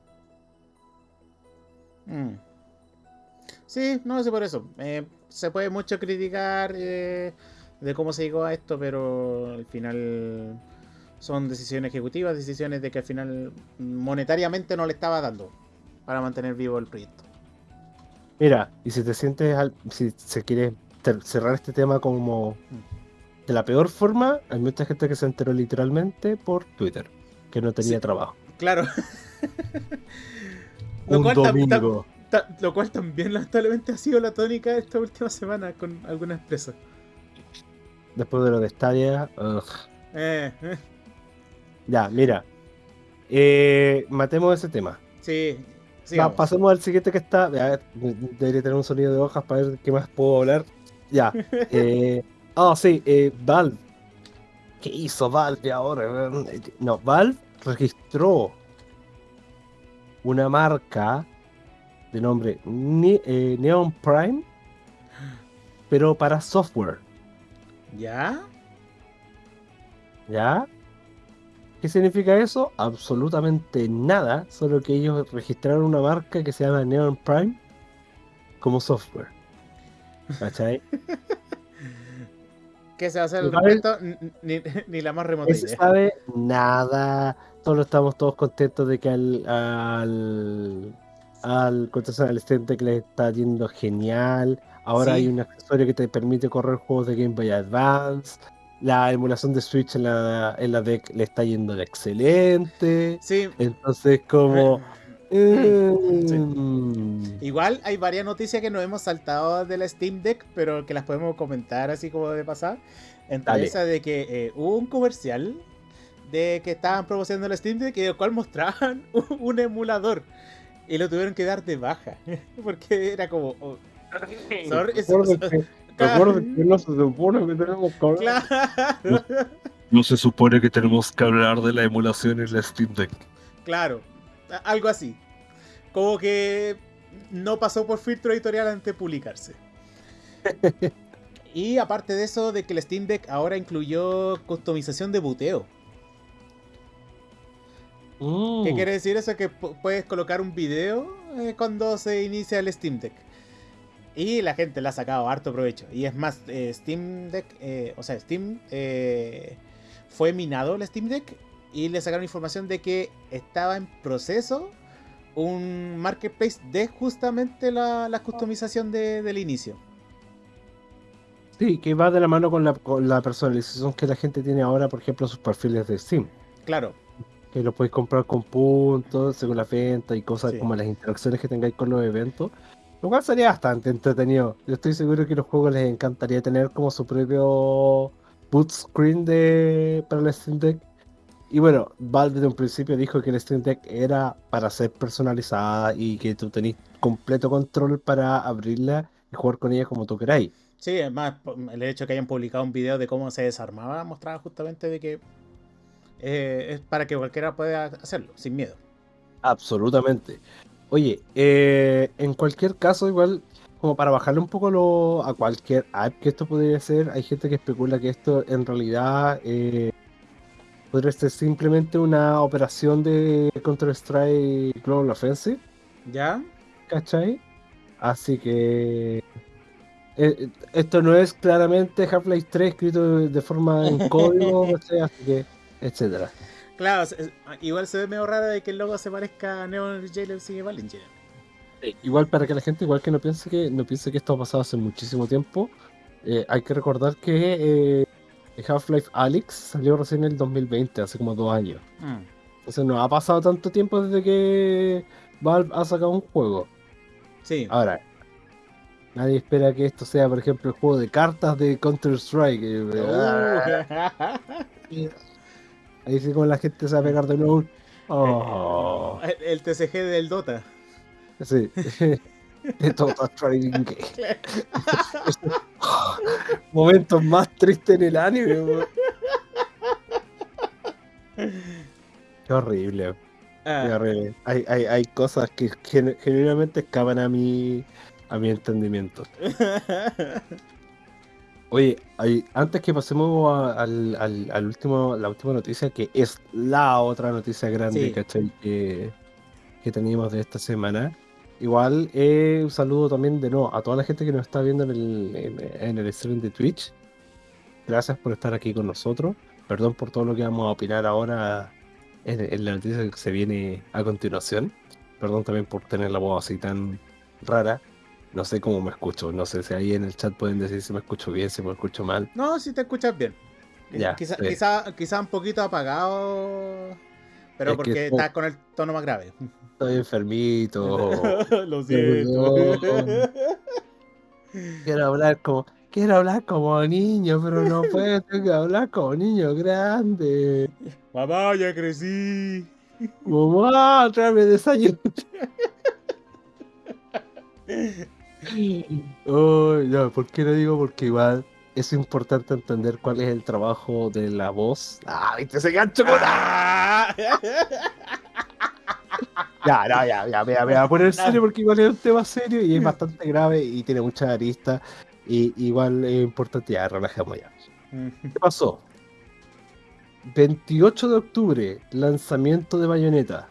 S1: Mm. Sí, no sé por eso. Eh, se puede mucho criticar eh, de cómo se llegó a esto, pero al final son decisiones ejecutivas, decisiones de que al final monetariamente no le estaba dando para mantener vivo el proyecto.
S2: mira, y si te sientes, al- si se quiere cerrar este tema como de la peor forma, hay mucha gente que se enteró literalmente por Twitter, que no tenía
S1: Sí.
S2: trabajo.
S1: Claro. Lo
S2: Un
S1: tam- tam-
S2: domingo.
S1: lo cual también lamentablemente ha sido la tónica esta última semana con algunas empresas.
S2: Después de lo de Stadia.
S1: Eh, eh,
S2: Ya, mira. Eh, matemos ese tema.
S1: sí,
S2: Va, pasemos al siguiente que está. debería tener un sonido de hojas para ver qué más puedo hablar. Ya. Ah, sí, eh, Valve. ¿Qué hizo Valve ahora? No, Valve registró una marca de nombre Ne- Neon Prime, pero para software.
S1: ¿Ya?
S2: ¿Ya? ¿Qué significa eso? Absolutamente nada, solo que ellos registraron una marca que se llama Neon Prime como software. ¿Cachai?
S1: ¿Qué se va a hacer al respecto? Ni, ni la más remota
S2: No se sabe nada. Solo estamos todos contentos de que al al al Steam Deck le está yendo genial. Ahora
S1: Sí.
S2: hay un accesorio que te permite correr juegos de Game Boy Advance. la emulación de Switch en la, en la deck le está yendo de excelente.
S1: Sí.
S2: Entonces, como.
S1: Mm. Igual hay varias noticias que nos hemos saltado de la Steam Deck, pero que las podemos comentar así como de pasar. Entre esa de que eh, hubo un comercial de que estaban promocionando la Steam Deck y el cual mostraban un, emulador y lo tuvieron que dar de baja porque era como oh,
S2: Recuerda que no se supone que tenemos que hablar. No, se supone que tenemos que hablar de la emulación en la Steam Deck.
S1: Claro, algo así. Como que no pasó por filtro editorial antes de publicarse. y aparte de eso, de que el Steam Deck ahora incluyó customización de buteo. ¿Qué mm. quiere decir eso? Que puedes colocar un video eh, cuando se inicia el Steam Deck. Y la gente le ha sacado harto provecho. Y es más, eh, Steam Deck, eh, o sea, Steam eh, fue minado el Steam Deck y le sacaron información de que estaba en proceso un marketplace de justamente la, customización del inicio.
S2: Sí, que va de la mano con la, con la personalización que la gente tiene ahora, por ejemplo, sus perfiles de Steam.
S1: Claro.
S2: Que lo podéis comprar con puntos, según la venta y cosas como las interacciones que tengáis con los eventos. Lo cual sería bastante entretenido. Yo estoy seguro que a los juegos les encantaría tener como su propio boot screen de, para el Steam Deck. Y bueno, Valve desde un principio dijo que el Steam Deck era para ser personalizada y que tú tenés completo control para abrirla y jugar con ella como tú queráis.
S1: Sí, además el hecho de que hayan publicado un video de cómo se desarmaba mostraba justamente de que eh, es para que cualquiera pueda hacerlo, sin miedo.
S2: Absolutamente. Oye, eh, en cualquier caso, igual, como para bajarle un poco lo, a cualquier app que esto podría ser, hay gente que especula que esto en realidad eh, podría ser simplemente una operación de Counter-Strike Global Offensive.
S1: ¿Ya?
S2: ¿Cachai? Así que eh, esto no es claramente Half-Life 3 escrito de forma en código, así que, etcétera.
S1: Claro, ah, igual se ve medio raro de que el logo se parezca a Neon Jailers y Valentine's.
S2: igual para que la gente igual que no piense que no piense que esto ha pasado hace muchísimo tiempo, eh, hay que recordar que eh, Half-Life Alyx salió recién en el 2020, hace como dos años. Mm. Entonces no ha pasado tanto tiempo desde que Valve ha sacado un juego.
S1: Sí.
S2: Ahora, nadie espera que esto sea, por ejemplo, el juego de cartas de Counter-Strike. Uh. Ahí sí como la gente se va a pegar de nuevo.
S1: Oh. El, TCG del Dota.
S2: Sí. de Dota Trading Momentos más tristes en el anime. Qué horrible. Ah. Qué horrible. Hay, hay, hay cosas que generalmente escapan a mi, a mi entendimiento. Oye, antes que pasemos al, al, último, la última noticia, que es la otra noticia grande, Que, que teníamos de esta semana. Igual, eh, un saludo también de nuevo a toda la gente que nos está viendo en el, en, el stream de Twitch. Gracias por estar aquí con nosotros. Perdón por todo lo que vamos a opinar ahora en, en la noticia que se viene a continuación. Perdón también por tener la voz así tan rara. No sé cómo me escucho, no sé si ahí en el chat pueden decir si me escucho bien, si me escucho mal.
S1: No, si te escuchas bien. Ya, quizá, quizá, un poquito apagado, pero porque estás con el tono más grave.
S2: Estoy enfermito.
S1: Lo siento.
S2: quiero hablar como quiero hablar como niño, pero no puedo, tengo que hablar como niño grande.
S1: Mamá, ya crecí.
S2: Mamá, tráeme desayuno. Oh, ya, ¿por qué lo digo? Porque igual es importante entender cuál es el trabajo de la voz. ¡Ah, viste ese gancho ¡Ah! Ya, no, ya, ya, me, voy a poner serio porque igual es un tema serio y es bastante grave y tiene muchas aristas. Y igual es importante, ya, relajemos ya. ¿Qué pasó? 28 de octubre, lanzamiento de Bayonetta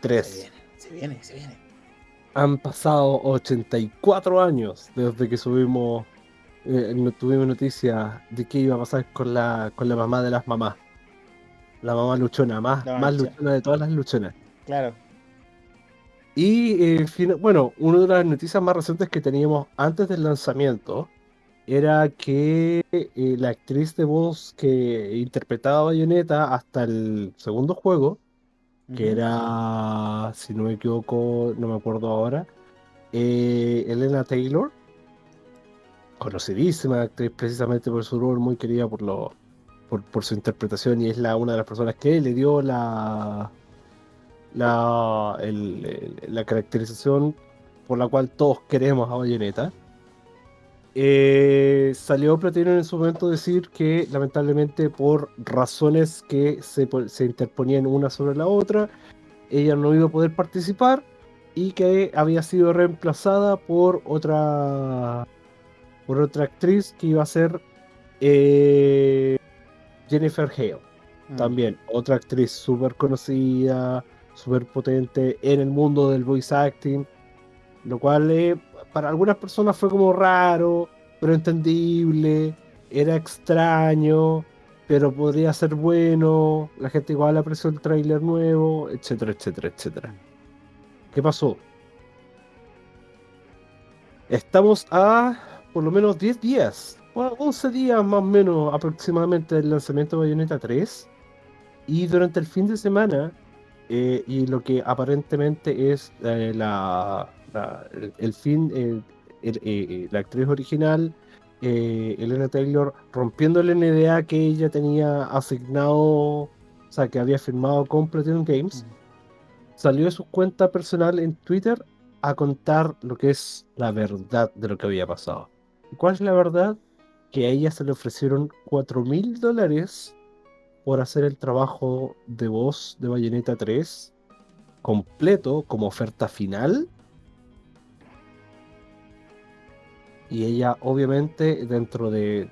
S2: 3.
S1: Se viene, se viene, se viene.
S2: Han pasado 84 años desde que subimos, eh, tuvimos noticia de qué iba a pasar con la, con la mamá de las mamás. La mamá luchona, más, más luchona de todas las luchonas.
S1: Claro.
S2: Y eh, bueno, una de las noticias más recientes que teníamos antes del lanzamiento era que eh, la actriz de voz que interpretaba a Bayonetta hasta el segundo juego, que era, si no me equivoco, no me acuerdo ahora, eh, Elena Taylor, conocidísima actriz precisamente por su rol, muy querida por, lo, por, por su interpretación y es la, una de las personas que le dio la, la, el- el- la caracterización por la cual todos queremos a Bayonetta. Eh, salió Platinum en su momento a decir que lamentablemente por razones que se, se interponían una sobre la otra, ella no iba a poder participar y que había sido reemplazada por otra por otra actriz que iba a ser eh, Jennifer Hale.
S1: Mm.
S2: También otra actriz súper conocida, súper potente en el mundo del voice acting, lo cual eh, para algunas personas fue como raro, pero entendible, era extraño, pero podría ser bueno, la gente igual apreció el tráiler nuevo, etcétera, etcétera, etcétera. ¿Qué pasó? Estamos a por lo menos 10 días, o 11 días más o menos aproximadamente del lanzamiento de Bayonetta 3. Y durante el fin de semana, eh, y lo que aparentemente es eh, la, la- el, el fin, eh, el- eh, eh, la actriz original, Elena Taylor, rompiendo el NDA que ella tenía asignado, o sea, que había firmado con Platinum Games, salió de su cuenta personal en Twitter a contar lo que es la verdad de lo que había pasado. ¿Y cuál es la verdad? Que a ella se le ofrecieron 4 mil dólares por hacer el trabajo de voz de Bayonetta 3 completo como oferta final. Y ella, obviamente, dentro de,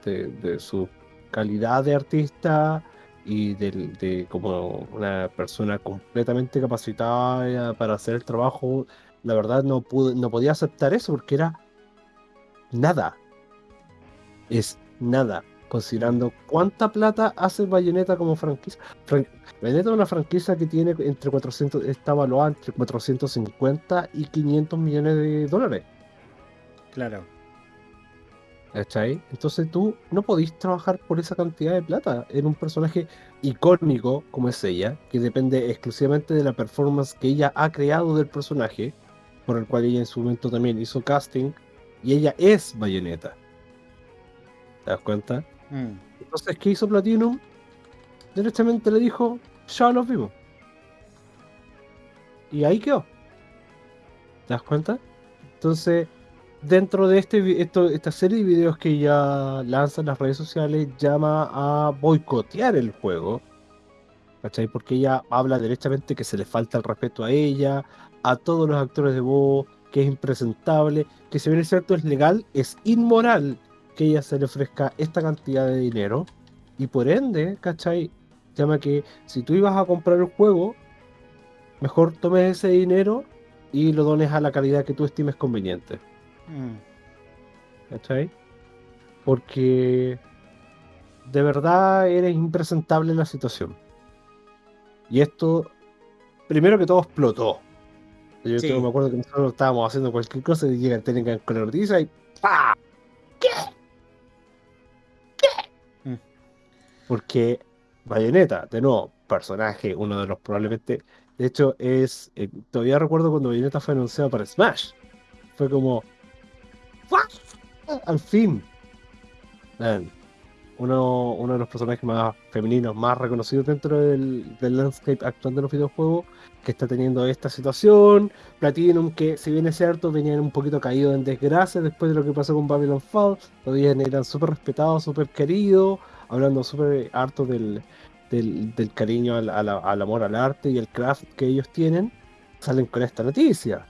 S2: su calidad de artista y de, como una persona completamente capacitada para hacer el trabajo, la verdad no, pude, no podía aceptar eso porque era nada. Es nada, considerando cuánta plata hace Bayonetta como franquicia. Fran- Bayonetta es una franquicia que tiene entre 400, está evaluada entre 450 y 500 millones de dólares.
S1: Claro.
S2: ¿Cachai? Entonces tú no podís trabajar por esa cantidad de plata en un personaje icónico como es ella, que depende exclusivamente de la performance que ella ha creado del personaje, por el cual ella en su momento también hizo casting, y ella es Bayonetta. ¿Te das cuenta?
S1: Mm.
S2: Entonces, ¿qué hizo Platinum? Directamente le dijo, ya los vimos. Y ahí quedó. ¿Te das cuenta? Entonces, dentro de este, esta serie de videos que ya lanzan las redes sociales, llama a boicotear el juego. ¿Cachai? Porque ella habla directamente que se le falta el respeto a ella, a todos los actores de voz, que es impresentable, que si bien es cierto es legal, es inmoral que ella se le ofrezca esta cantidad de dinero. Y por ende, ¿cachai? Llama que si tú ibas a comprar el juego, mejor tomes ese dinero y lo dones a la calidad que tú estimes conveniente.
S1: Mm.
S2: ¿Cachai? Porque de verdad eres impresentable la situación. Y esto, primero que todo, explotó. Yo
S1: Sí.
S2: tengo- me acuerdo que nosotros estábamos haciendo cualquier cosa y llega Telegram con la noticia y ¡pa!
S1: Mm.
S2: Porque Bayonetta, de nuevo, personaje, uno de los probablemente. De hecho, es. eh, todavía recuerdo cuando Bayonetta fue anunciado para Smash. Fue como. "¡Fuah! Al fin. Uno, de los personajes más femeninos, más reconocidos dentro del, del landscape actual de los videojuegos, que está teniendo esta situación. Platinum, que si bien es cierto, venían un poquito caídos en desgracia después de lo que pasó con Babylon Fall. Todavía eran súper respetados, súper queridos, hablando súper harto del, del, cariño al, al amor al arte y el craft que ellos tienen. Salen con esta noticia.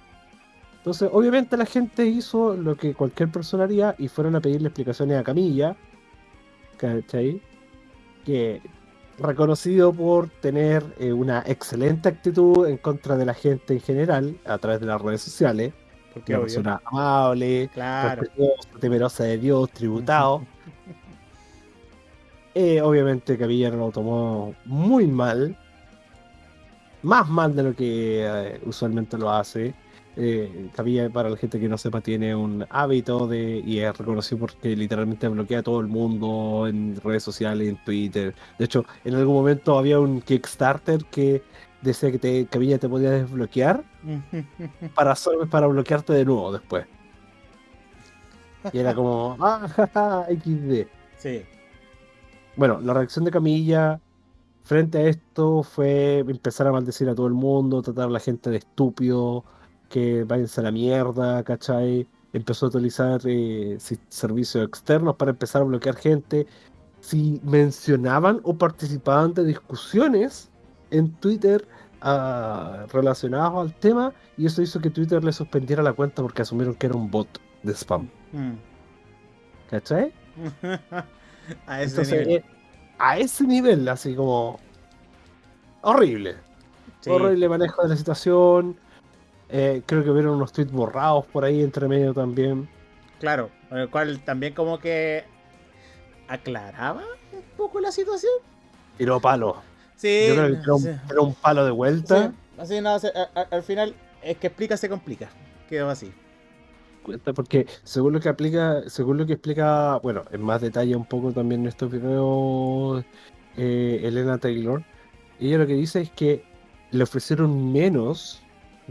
S2: Entonces, obviamente la gente hizo lo que cualquier persona haría y fueron a pedirle explicaciones a Camilla, ¿cachai? Que reconocido por tener eh, una excelente actitud en contra de la gente en general a través de las redes sociales,
S1: Porque
S2: una persona amable,
S1: Claro.
S2: temerosa de Dios, tributado. Eh, obviamente Camilla lo tomó muy mal, más mal de lo que eh, usualmente lo hace. Eh, Camilla, para la gente que no sepa, tiene un hábito de y es reconocido porque literalmente bloquea a todo el mundo en redes sociales, en Twitter. De hecho, en algún momento había un Kickstarter que decía que te, Camilla te podía desbloquear para, para bloquearte de nuevo después. Y era como, ah, jaja, XD.
S1: Sí.
S2: Bueno, la reacción de Camilla frente a esto fue empezar a maldecir a todo el mundo, tratar a la gente de estúpido, que váyanse a la mierda, ¿cachai? Empezó a utilizar eh, servicios externos para empezar a bloquear gente. Si mencionaban o participaban de discusiones en Twitter uh, relacionadas al tema, y eso hizo que Twitter le suspendiera la cuenta porque asumieron que era un bot de spam. Mm. ¿Cachai?
S1: a ese nivel. Eh,
S2: a ese nivel, así como. Horrible. Horrible manejo de la situación. Eh, creo que vieron unos tweets borrados por ahí entre medio también.
S1: Claro, el cual también como que aclaraba un poco la situación.
S2: Tiró palo.
S1: Sí.
S2: Yo creo que era un, palo de vuelta.
S1: Así, no, al final es que explica, se complica. Quedó así
S2: cuenta porque según lo que aplica, según lo que explica, bueno, en más detalle un poco también en estos videos eh, Elena Taylor, ella lo que dice es que le ofrecieron menos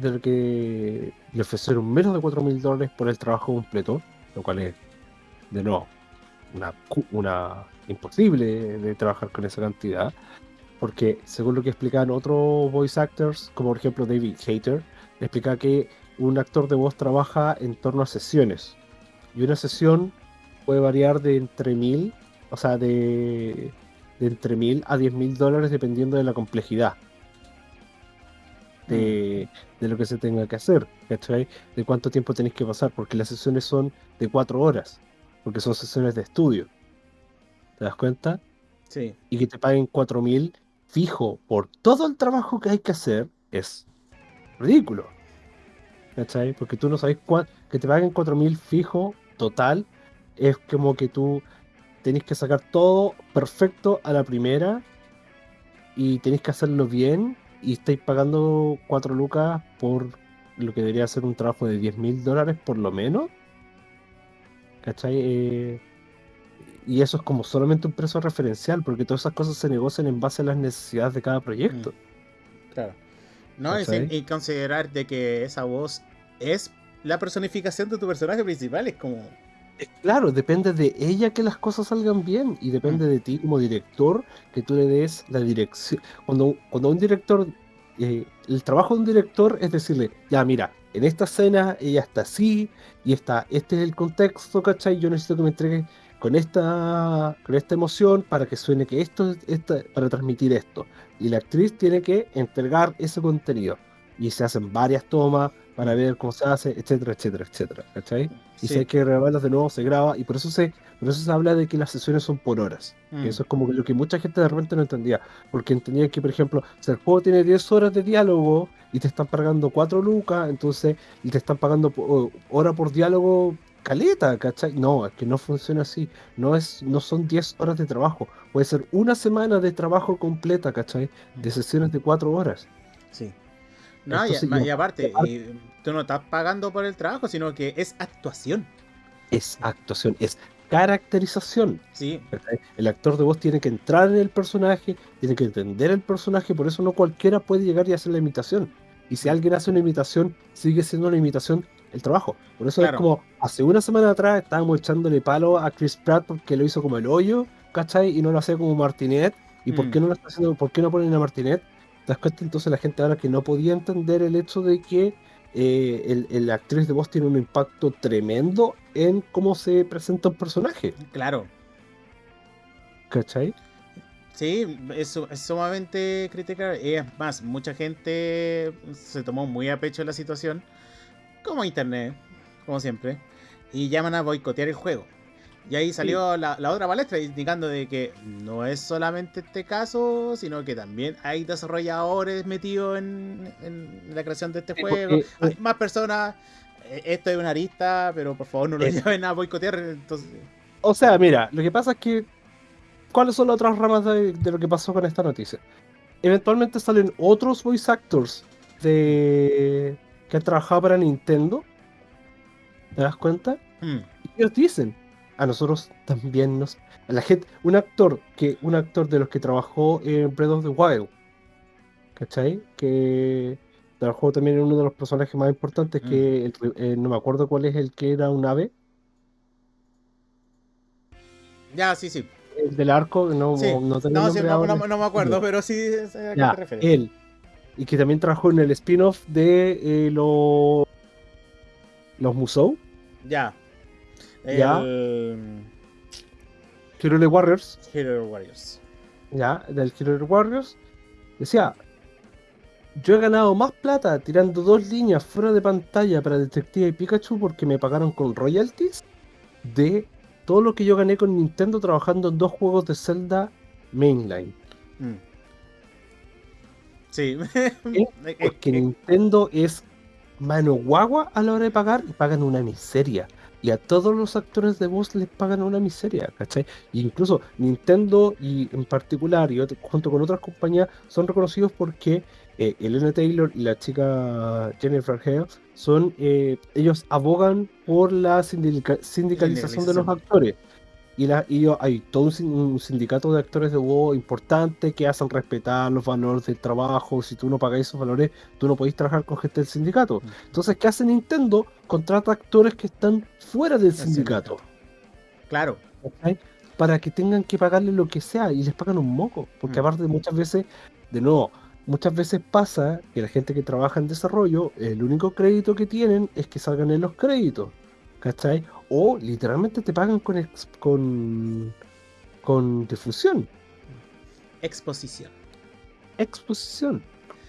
S2: de lo que le ofrecieron menos de 4 mil dólares por el trabajo completo, lo cual es de nuevo una, una imposible de trabajar con esa cantidad. Porque según lo que explican otros voice actors, como por ejemplo David Hater, explica que un actor de voz trabaja en torno a sesiones. Y una sesión puede variar de entre mil, o sea, de, entre mil a diez mil dólares dependiendo de la complejidad. De, de, lo que se tenga que hacer, ¿cachai? De cuánto tiempo tenéis que pasar, porque las sesiones son de cuatro horas, porque son sesiones de estudio. ¿Te das cuenta?
S1: Sí.
S2: Y que te paguen cuatro mil fijo por todo el trabajo que hay que hacer es ridículo. ¿cachai? Porque tú no sabes cuánto, que te paguen 4.000 fijo total, es como que tú tenés que sacar todo perfecto a la primera y tenés que hacerlo bien y estáis pagando 4 lucas por lo que debería ser un trabajo de 10.000 dólares por lo menos. ¿Cachai? Eh, y eso es como solamente un precio referencial, porque todas esas cosas se negocian en base a las necesidades de cada proyecto.
S1: Mm. Claro. No, es y considerar de que esa voz es la personificación de tu personaje principal, es como...
S2: Claro, depende de ella que las cosas salgan bien y depende de ti como director que tú le des la dirección. Cuando, cuando un director, eh, el trabajo de un director es decirle, ya mira, en esta escena ella está así y está, este es el contexto, ¿cachai? Yo necesito que me entregue con esta, con esta emoción para que suene que esto, esta, para transmitir esto. Y la actriz tiene que entregar ese contenido. Y se hacen varias tomas, para ver cómo se hace, etcétera, etcétera, etcétera, ¿cachai? Y si hay que grabarlas de nuevo, se graba, y por eso se, por eso se habla de que las sesiones son por horas. Mm. eso es como lo que mucha gente de repente no entendía, porque entendía que, por ejemplo, si el juego tiene 10 horas de diálogo y te están pagando 4 lucas, entonces, y te están pagando hora por diálogo, caleta, ¿cachai? No, es que no funciona así. No, es, no son 10 horas de trabajo. Puede ser una semana de trabajo completa, ¿cachai? De sesiones de 4 horas.
S1: Sí. No, y, aparte, tú no estás pagando por el trabajo, sino que es actuación.
S2: Es actuación, es caracterización.
S1: Sí.
S2: El actor de voz tiene que entrar en el personaje, tiene que entender el personaje, por eso no cualquiera puede llegar y hacer la imitación. Y si alguien hace una imitación, sigue siendo una imitación el trabajo. Por eso es como, hace una semana atrás estábamos echándole palo a Chris Pratt porque lo hizo como el hoyo, ¿cachai? Y no lo hacía como Martinet. ¿Y por mm. qué no lo está haciendo? ¿Por qué no ponen a Martinet? ¿Te das cuenta? Entonces la gente ahora que no podía entender el hecho de que eh, el, actriz de voz tiene un impacto tremendo en cómo se presenta un personaje.
S1: Claro.
S2: ¿Cachai?
S1: Sí, es, es sumamente crítica. Y es más, mucha gente se tomó muy a pecho la situación, como internet, como siempre, y llaman a boicotear el juego. Y ahí salió la, otra palestra indicando de que no es solamente este caso, sino que también hay desarrolladores metidos en, la creación de este juego. Eh, hay más personas. Eh, esto es una arista, pero por favor no lo lleven a boicotear. Entonces...
S2: O sea, mira, lo que pasa es que. ¿Cuáles son las otras ramas de, de lo que pasó con esta noticia? Eventualmente salen otros voice actors de, que han trabajado para Nintendo. ¿Te das cuenta?
S1: Mm,
S2: Y ellos dicen, a nosotros también nos... A la gente, un actor que un actor de los que trabajó en Breath of the Wild, ¿cachai? Que trabajó también en uno de los personajes más importantes, que el- eh, no me acuerdo cuál es el que era un ave,
S1: Ya, sí, sí.
S2: el del arco, no,
S1: Sí.
S2: no
S1: No, sí, no, me acuerdo, pero sí a qué
S2: Ya,
S1: te refieres.
S2: él. Y que también trabajó en el spin-off de eh, lo- los Musou,
S1: Ya.
S2: Ya.
S1: El
S2: Hero Warriors,
S1: Hero Warriors.
S2: ya, del Hero Warriors, decía, yo he ganado más plata tirando dos líneas fuera de pantalla para Detective Pikachu porque me pagaron con royalties de todo lo que yo gané con Nintendo trabajando en dos juegos de Zelda mainline.
S1: Mm. Sí.
S2: Porque Nintendo es mano guagua a la hora de pagar y pagan una miseria. Y a todos los actores de voz les pagan una miseria, ¿cachai? E incluso Nintendo y en particular y otro- junto con otras compañías son reconocidos porque eh, Elena Taylor y la chica Jennifer Hale son, eh, ellos abogan por la sindica- sindicalización de los actores. Y, la, y hay todo un, un sindicato de actores de voz importante que hacen respetar los valores del trabajo. Si tú no pagas esos valores, tú no podés trabajar con gente del sindicato. Entonces, ¿qué hace Nintendo? Contrata actores que están fuera del sindicato.
S1: Claro.
S2: Para que tengan que pagarle lo que sea y les pagan un moco. Porque
S1: Mm.
S2: aparte muchas veces, de nuevo, muchas veces pasa que la gente que trabaja en desarrollo, el único crédito que tienen es que salgan en los créditos. ¿Cachai? O literalmente te pagan con, ex- con, con difusión,
S1: Exposición.
S2: exposición.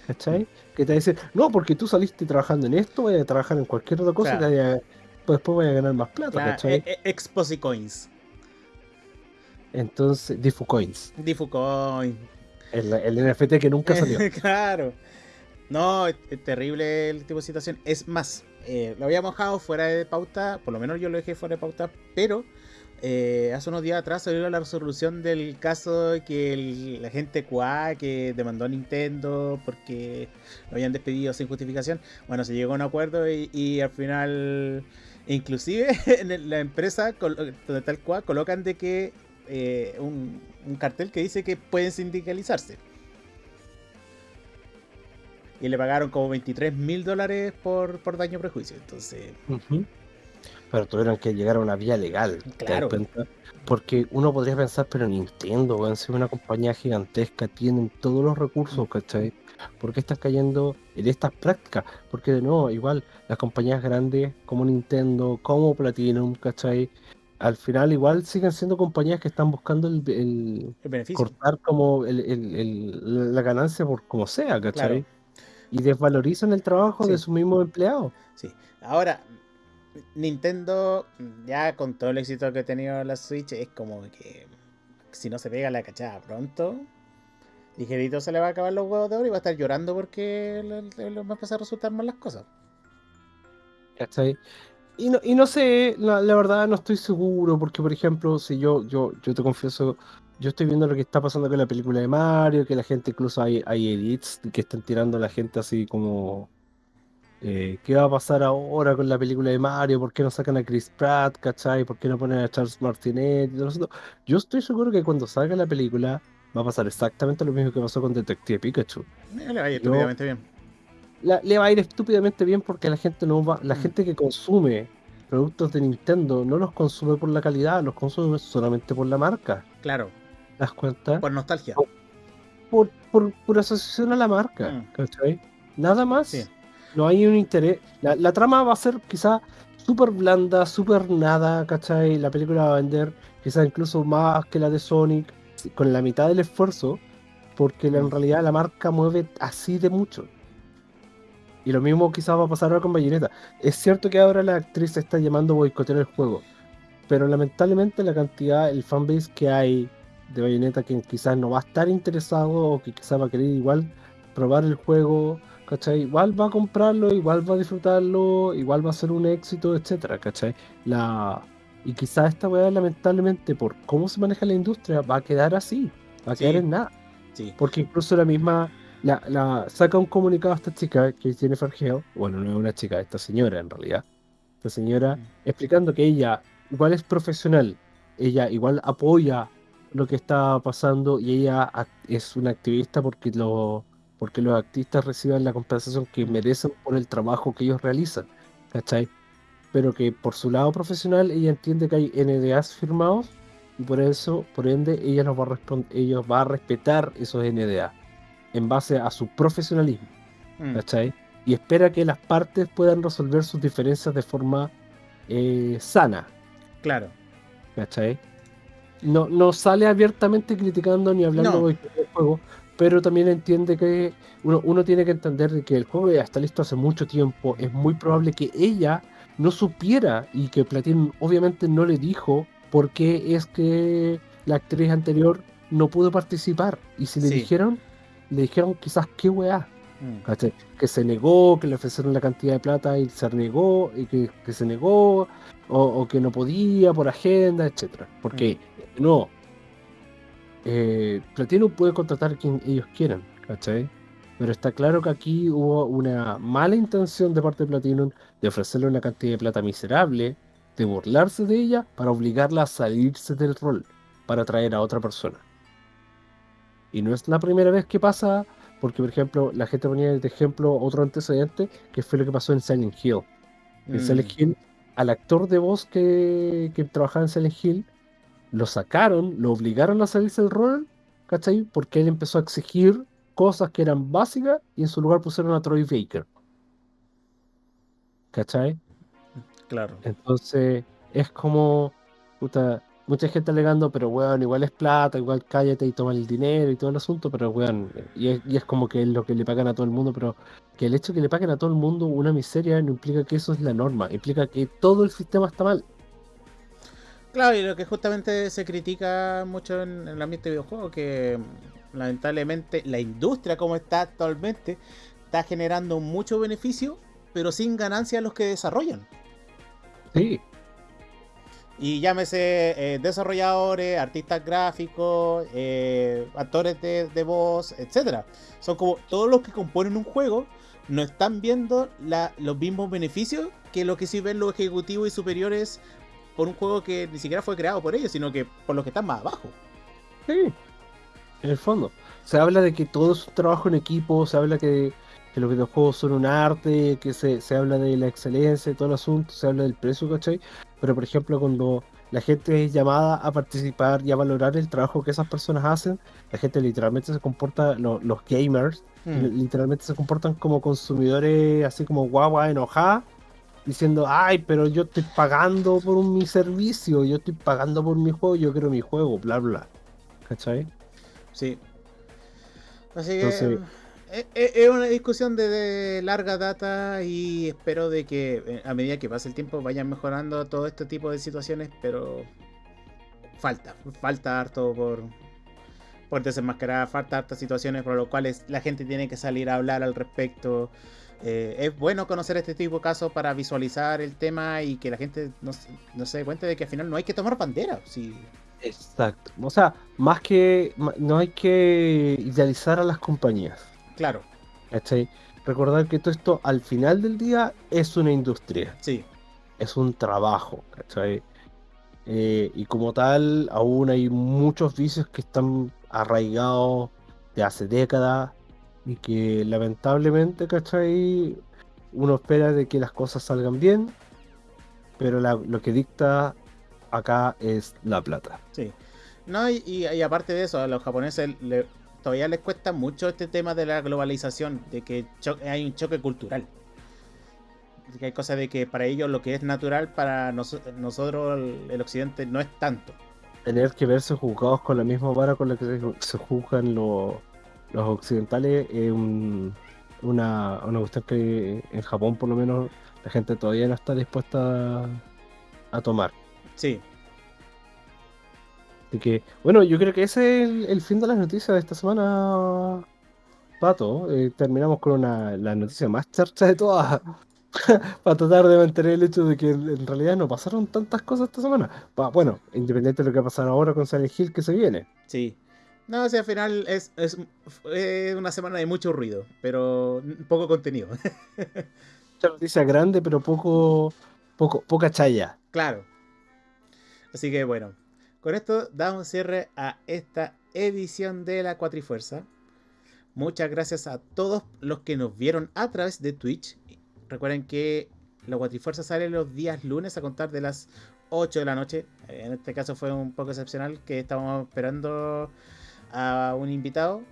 S2: ¿Cachai? Que te dicen, no, porque tú saliste trabajando en esto, voy a trabajar en cualquier otra cosa, y
S1: Claro.
S2: te vaya- pues después voy a ganar más plata,
S1: Claro,
S2: ¿cachai?
S1: eh, eh, Exposicoins.
S2: Entonces, Difucoins,
S1: Difucoin.
S2: el, el NFT que nunca salió.
S1: claro. No, es terrible el tipo de situación. Es más, eh, lo habíamos dejado fuera de pauta, por lo menos yo lo dejé fuera de pauta, pero eh, hace unos días atrás salió la resolución del caso que la gente QA que demandó a Nintendo porque lo habían despedido sin justificación. Bueno, se llegó a un acuerdo y, al final, inclusive en la empresa donde está el colocan de que eh, un cartel que dice que pueden sindicalizarse. Y le pagaron como 23 mil dólares por, por daño prejuicio. Entonces.
S2: Pero tuvieron que llegar a una vía legal. ¿te das
S1: Claro.
S2: Porque uno podría pensar, pero Nintendo, weón, si es una compañía gigantesca, tienen todos los recursos, ¿cachai? ¿Por qué estás cayendo en estas prácticas? Porque de nuevo, igual, las compañías grandes como Nintendo, como Platinum, ¿cachai? Al final igual siguen siendo compañías que están buscando el, el
S1: el beneficio.
S2: cortar como el- el- el- la ganancia por como sea, ¿cachai?
S1: Claro.
S2: Y desvalorizan el trabajo de sus mismos empleados.
S1: Sí. Ahora, Nintendo, ya con todo el éxito que ha tenido la Switch, es como que si no se pega la cachada pronto, ligerito se le va a acabar los huevos de oro y va a estar llorando porque le van a empezar a resultar mal las cosas.
S2: ¿Cachai? Y no, y no sé, la, la verdad no estoy seguro, porque por ejemplo, si yo, yo, yo te confieso, yo estoy viendo lo que está pasando con la película de Mario, que la gente incluso hay, hay edits que están tirando a la gente así como eh, ¿qué va a pasar ahora con la película de Mario? ¿Por qué no sacan a Chris Pratt? ¿Cachai? ¿Por qué no ponen a Charles Martinet? y todo eso? Yo estoy seguro que cuando salga la película va a pasar exactamente lo mismo que pasó con Detective Pikachu.
S1: Eh, Le va a ir estúpidamente bien.
S2: la- le va a ir estúpidamente bien porque la gente no va, la
S1: Mm.
S2: gente que consume productos de Nintendo no los consume por la calidad, los consume solamente por la marca.
S1: Claro,
S2: ¿Te das cuenta?
S1: por nostalgia.
S2: Por, por, por asociación a la marca,
S1: Mm.
S2: ¿cachai? Nada más.
S1: Sí.
S2: No hay un interés. La, la trama va a ser quizá súper blanda, súper nada, ¿cachai? La película va a vender quizá incluso más que la de Sonic, con la mitad del esfuerzo, porque en
S1: Mm.
S2: realidad la marca mueve así de mucho. Y lo mismo quizás va a pasar ahora con Bayonetta. Es cierto que ahora la actriz está llamando a boicotear el juego, pero lamentablemente la cantidad, el fanbase que hay de Bayonetta que quizás no va a estar interesado o que quizás va a querer igual probar el juego, ¿cachai? Igual va a comprarlo, igual va a disfrutarlo, igual va a ser un éxito, etcétera, ¿cachai? La... Y quizás esta weá lamentablemente por cómo se maneja la industria va a quedar así, va a
S1: Sí.
S2: quedar en nada.
S1: Sí.
S2: Porque incluso la misma, la, la- saca un comunicado a esta chica, que Jennifer Hale, bueno, no es una chica, esta señora en realidad, esta señora
S1: Mm.
S2: explicando que ella igual es profesional, ella igual apoya lo que está pasando y ella es una activista porque, lo, porque los activistas reciban la compensación que merecen por el trabajo que ellos realizan, ¿cachai? Pero que por su lado profesional ella entiende que hay NDAs firmados y por eso, por ende, ella nos va a ella va a respetar esos NDA en base a su profesionalismo,
S1: Mm.
S2: ¿cachai? Y espera que las partes puedan resolver sus diferencias de forma eh, sana,
S1: Claro.
S2: ¿cachai? No, no sale abiertamente criticando ni hablando
S1: No.
S2: del juego, pero también entiende que uno, uno tiene que entender de que el juego ya está listo hace mucho tiempo. Es muy probable que ella no supiera y que Platinum obviamente no le dijo por qué es que la actriz anterior no pudo participar. Y si le
S1: Sí.
S2: dijeron, le dijeron quizás qué weá.
S1: Mm.
S2: Que se negó, que le ofrecieron la cantidad de plata y se negó, y que, que se negó, o, o que no podía por agenda, etcétera. Porque, no, eh, Platinum puede contratar a quien ellos quieran, ¿cachai? Pero está claro que aquí hubo una mala intención de parte de Platinum de ofrecerle una cantidad de plata miserable, de burlarse de ella para obligarla a salirse del rol, para atraer a otra persona. Y no es la primera vez que pasa, porque por ejemplo, la gente ponía de ejemplo otro antecedente, que fue lo que pasó en Silent Hill. En
S1: Mm.
S2: Silent Hill, al actor de voz que, que trabajaba en Silent Hill, lo sacaron, lo obligaron a salirse del rol, ¿cachai? Porque él empezó a exigir cosas que eran básicas y en su lugar pusieron a Troy Baker. ¿Cachai?
S1: Claro.
S2: Entonces, es como, puta, mucha gente alegando, pero weón, igual es plata, igual cállate y toma el dinero y todo el asunto, pero weón, y es, y es como que es lo que le pagan a todo el mundo, pero que el hecho de que le paguen a todo el mundo una miseria no implica que eso es la norma, implica que todo el sistema está mal.
S1: Claro, y lo que justamente se critica mucho en, en el ambiente de videojuegos, que mm, lamentablemente la industria como está actualmente está generando mucho beneficio, pero sin ganancia a los que desarrollan.
S2: Sí,
S1: Y llámese eh, desarrolladores, artistas gráficos, eh, actores de, de voz, etcétera. Son como todos los que componen un juego no están viendo la- los mismos beneficios que lo que sí ven los ejecutivos y superiores por un juego que ni siquiera fue creado por ellos, sino que por los que están más abajo.
S2: sí, en el fondo. Se habla de que todo es un trabajo en equipo, se habla que, que los videojuegos son un arte, que se, se habla de la excelencia y todo el asunto, se habla del precio, ¿cachai? Pero por ejemplo, cuando la gente es llamada a participar y a valorar el trabajo que esas personas hacen, la gente literalmente se comporta, lo- los gamers,
S1: Mm.
S2: literalmente se comportan como consumidores, así como guagua enojada, diciendo, ay, pero yo estoy pagando por mi servicio, yo estoy pagando por mi juego, yo quiero mi juego, bla, bla. ¿Cachai?
S1: Sí. Así que
S2: Entonces-
S1: eh, eh, es una discusión de, de larga data y espero de que eh, a medida que pase el tiempo vayan mejorando todo este tipo de situaciones, pero falta, falta harto por, por desenmascarar, falta hartas situaciones por las cuales la gente tiene que salir a hablar al respecto. Eh, es bueno conocer este tipo de casos para visualizar el tema y que la gente no, se- no se dé cuenta de que al final no hay que tomar bandera. Sí.
S2: Exacto. O sea, más que, no hay que idealizar a las compañías.
S1: Claro,
S2: ¿Cachai? Recordar que todo esto al final del día es una industria,
S1: sí.
S2: es un trabajo, ¿cachai? Eh, y como tal, aún hay muchos vicios que están arraigados de hace décadas y que lamentablemente, ¿cachai? Uno espera de que las cosas salgan bien, pero la- lo que dicta acá es la plata.
S1: Sí. No, y, y- y aparte de eso, a los japoneses le- todavía les cuesta mucho este tema de la globalización, de que hay un choque cultural. De que hay cosas de que para ellos lo que es natural, para nos- nosotros, el, el occidente, no es tanto.
S2: tener que verse juzgados con la misma vara con la que se, se juzgan los, los occidentales es un- una, una cuestión que en Japón por lo menos la gente todavía no está dispuesta a, a tomar.
S1: Sí,
S2: Así que, bueno, yo creo que ese es el, el fin de las noticias de esta semana, Pato. Eh, terminamos con una, la noticia más charcha de todas. Para tratar de mantener el hecho de que en en realidad no pasaron tantas cosas esta semana. Pa- bueno, independiente de lo que va a pasar ahora con Silent Hill que se viene.
S1: sí. No, o sea, al final es, es, una semana de mucho ruido, pero poco contenido.
S2: Mucha noticia grande, pero poco, poco, poca chaya.
S1: Claro. Así que bueno, con esto damos cierre a esta edición de la Cuatrifuerza. Muchas gracias a todos los que nos vieron a través de Twitch. Recuerden que la Cuatrifuerza sale los días lunes a contar de las 8 de la noche. En este caso fue un poco excepcional que estábamos esperando a un invitado.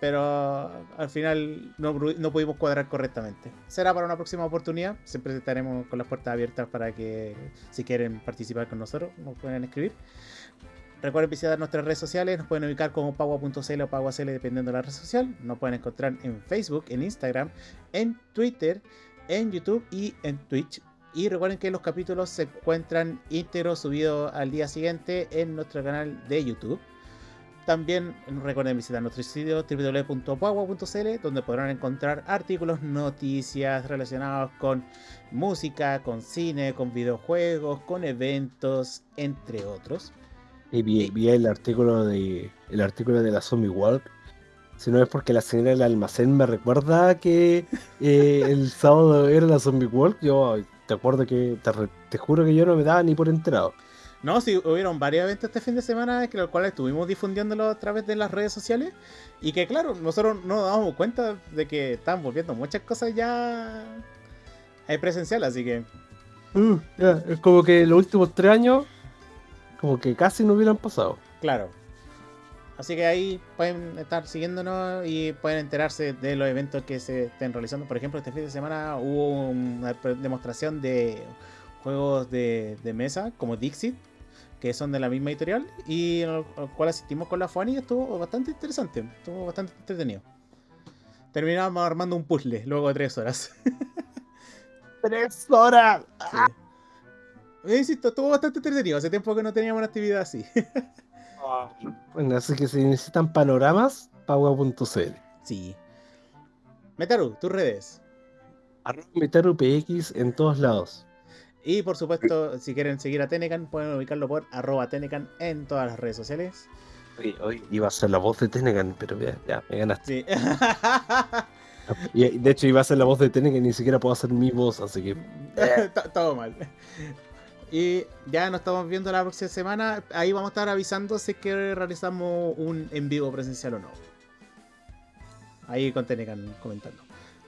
S1: Pero al final no, pudimos cuadrar correctamente. Será para una próxima oportunidad. Siempre estaremos con las puertas abiertas para que si quieren participar con nosotros nos pueden escribir. Recuerden visitar nuestras redes sociales, nos pueden ubicar como pagua.cl o paguacl dependiendo de la red social. Nos pueden encontrar en Facebook, en Instagram, en Twitter, en YouTube y en Twitch. Y recuerden que los capítulos se encuentran íntegros subidos al día siguiente en nuestro canal de YouTube. También recuerden visitar nuestro sitio www.pagua.cl donde podrán encontrar artículos, noticias relacionados con música, con cine, con videojuegos, con eventos, entre otros.
S2: Y vi, el artículo de el artículo de la Zombie Walk. Si no es porque la señora del almacén me recuerda que eh, el sábado era la Zombie Walk, yo te acuerdo que te, juro que yo no me daba ni por enterado.
S1: No, sí, hubieron varios eventos este fin de semana, que los cuales estuvimos difundiéndolo a través de las redes sociales. Y que claro, nosotros no nos damos cuenta de que están volviendo muchas cosas ya presencial, así que.
S2: Uh, es como que los últimos tres años como que casi no hubieran pasado.
S1: Claro. Así que ahí pueden estar siguiéndonos y pueden enterarse de los eventos que se estén realizando. Por ejemplo, este fin de semana hubo una demostración de juegos de, mesa como Dixit, que son de la misma editorial, y al, cual asistimos con la Fuani y estuvo bastante interesante, estuvo bastante entretenido. Terminamos armando un puzzle luego de tres horas.
S2: ¡Tres horas!
S1: Eh, insisto, estuvo bastante entretenido. Hace tiempo que no teníamos una actividad así.
S2: bueno, así que si necesitan panoramas, pagua.cl.
S1: Sí. Metaru, tus redes.
S2: Arroba MetaruPX en todos lados.
S1: Y por supuesto, si quieren seguir a Tenecan, pueden ubicarlo por arroba Tenecan en todas las redes sociales.
S2: Hoy, iba a ser la voz de Tenecan, pero ya, ya me ganaste. Sí. y, de hecho, iba a ser la voz de Tenecan y ni siquiera puedo hacer mi voz, así que.
S1: Todo mal. Y ya nos estamos viendo la próxima semana. Ahí vamos a estar avisando si es que realizamos un en vivo presencial o no. Ahí con Tenecan comentando.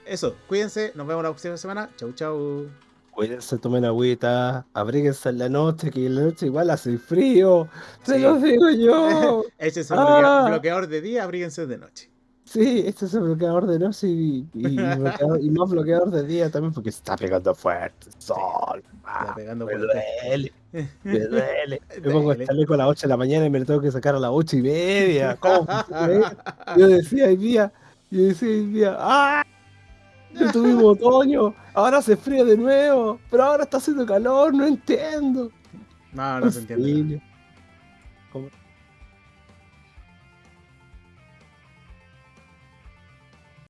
S1: Eso, cuídense, nos vemos la próxima semana. Chau, chau.
S2: Cuídense, tomen agüita, abríguense en la noche, que en la noche igual hace frío. Se lo digo yo.
S1: Ese es un ah. bloqueador de día, abríguense de noche.
S2: Sí, este es el bloqueador de noche y, y, más bloqueador de día también porque se está pegando fuerte. Sol, está pegando me duele, me duele. Me pongo el chaleco a las 8 de la mañana y me lo tengo que sacar a las 8 y media. ¿Cómo? yo decía hoy día, yo decía hoy día, ¡ah! Ya tuvimos otoño, ahora hace frío de nuevo, pero ahora está haciendo calor, no entiendo.
S1: No, no se entiende.
S2: ¿Cómo?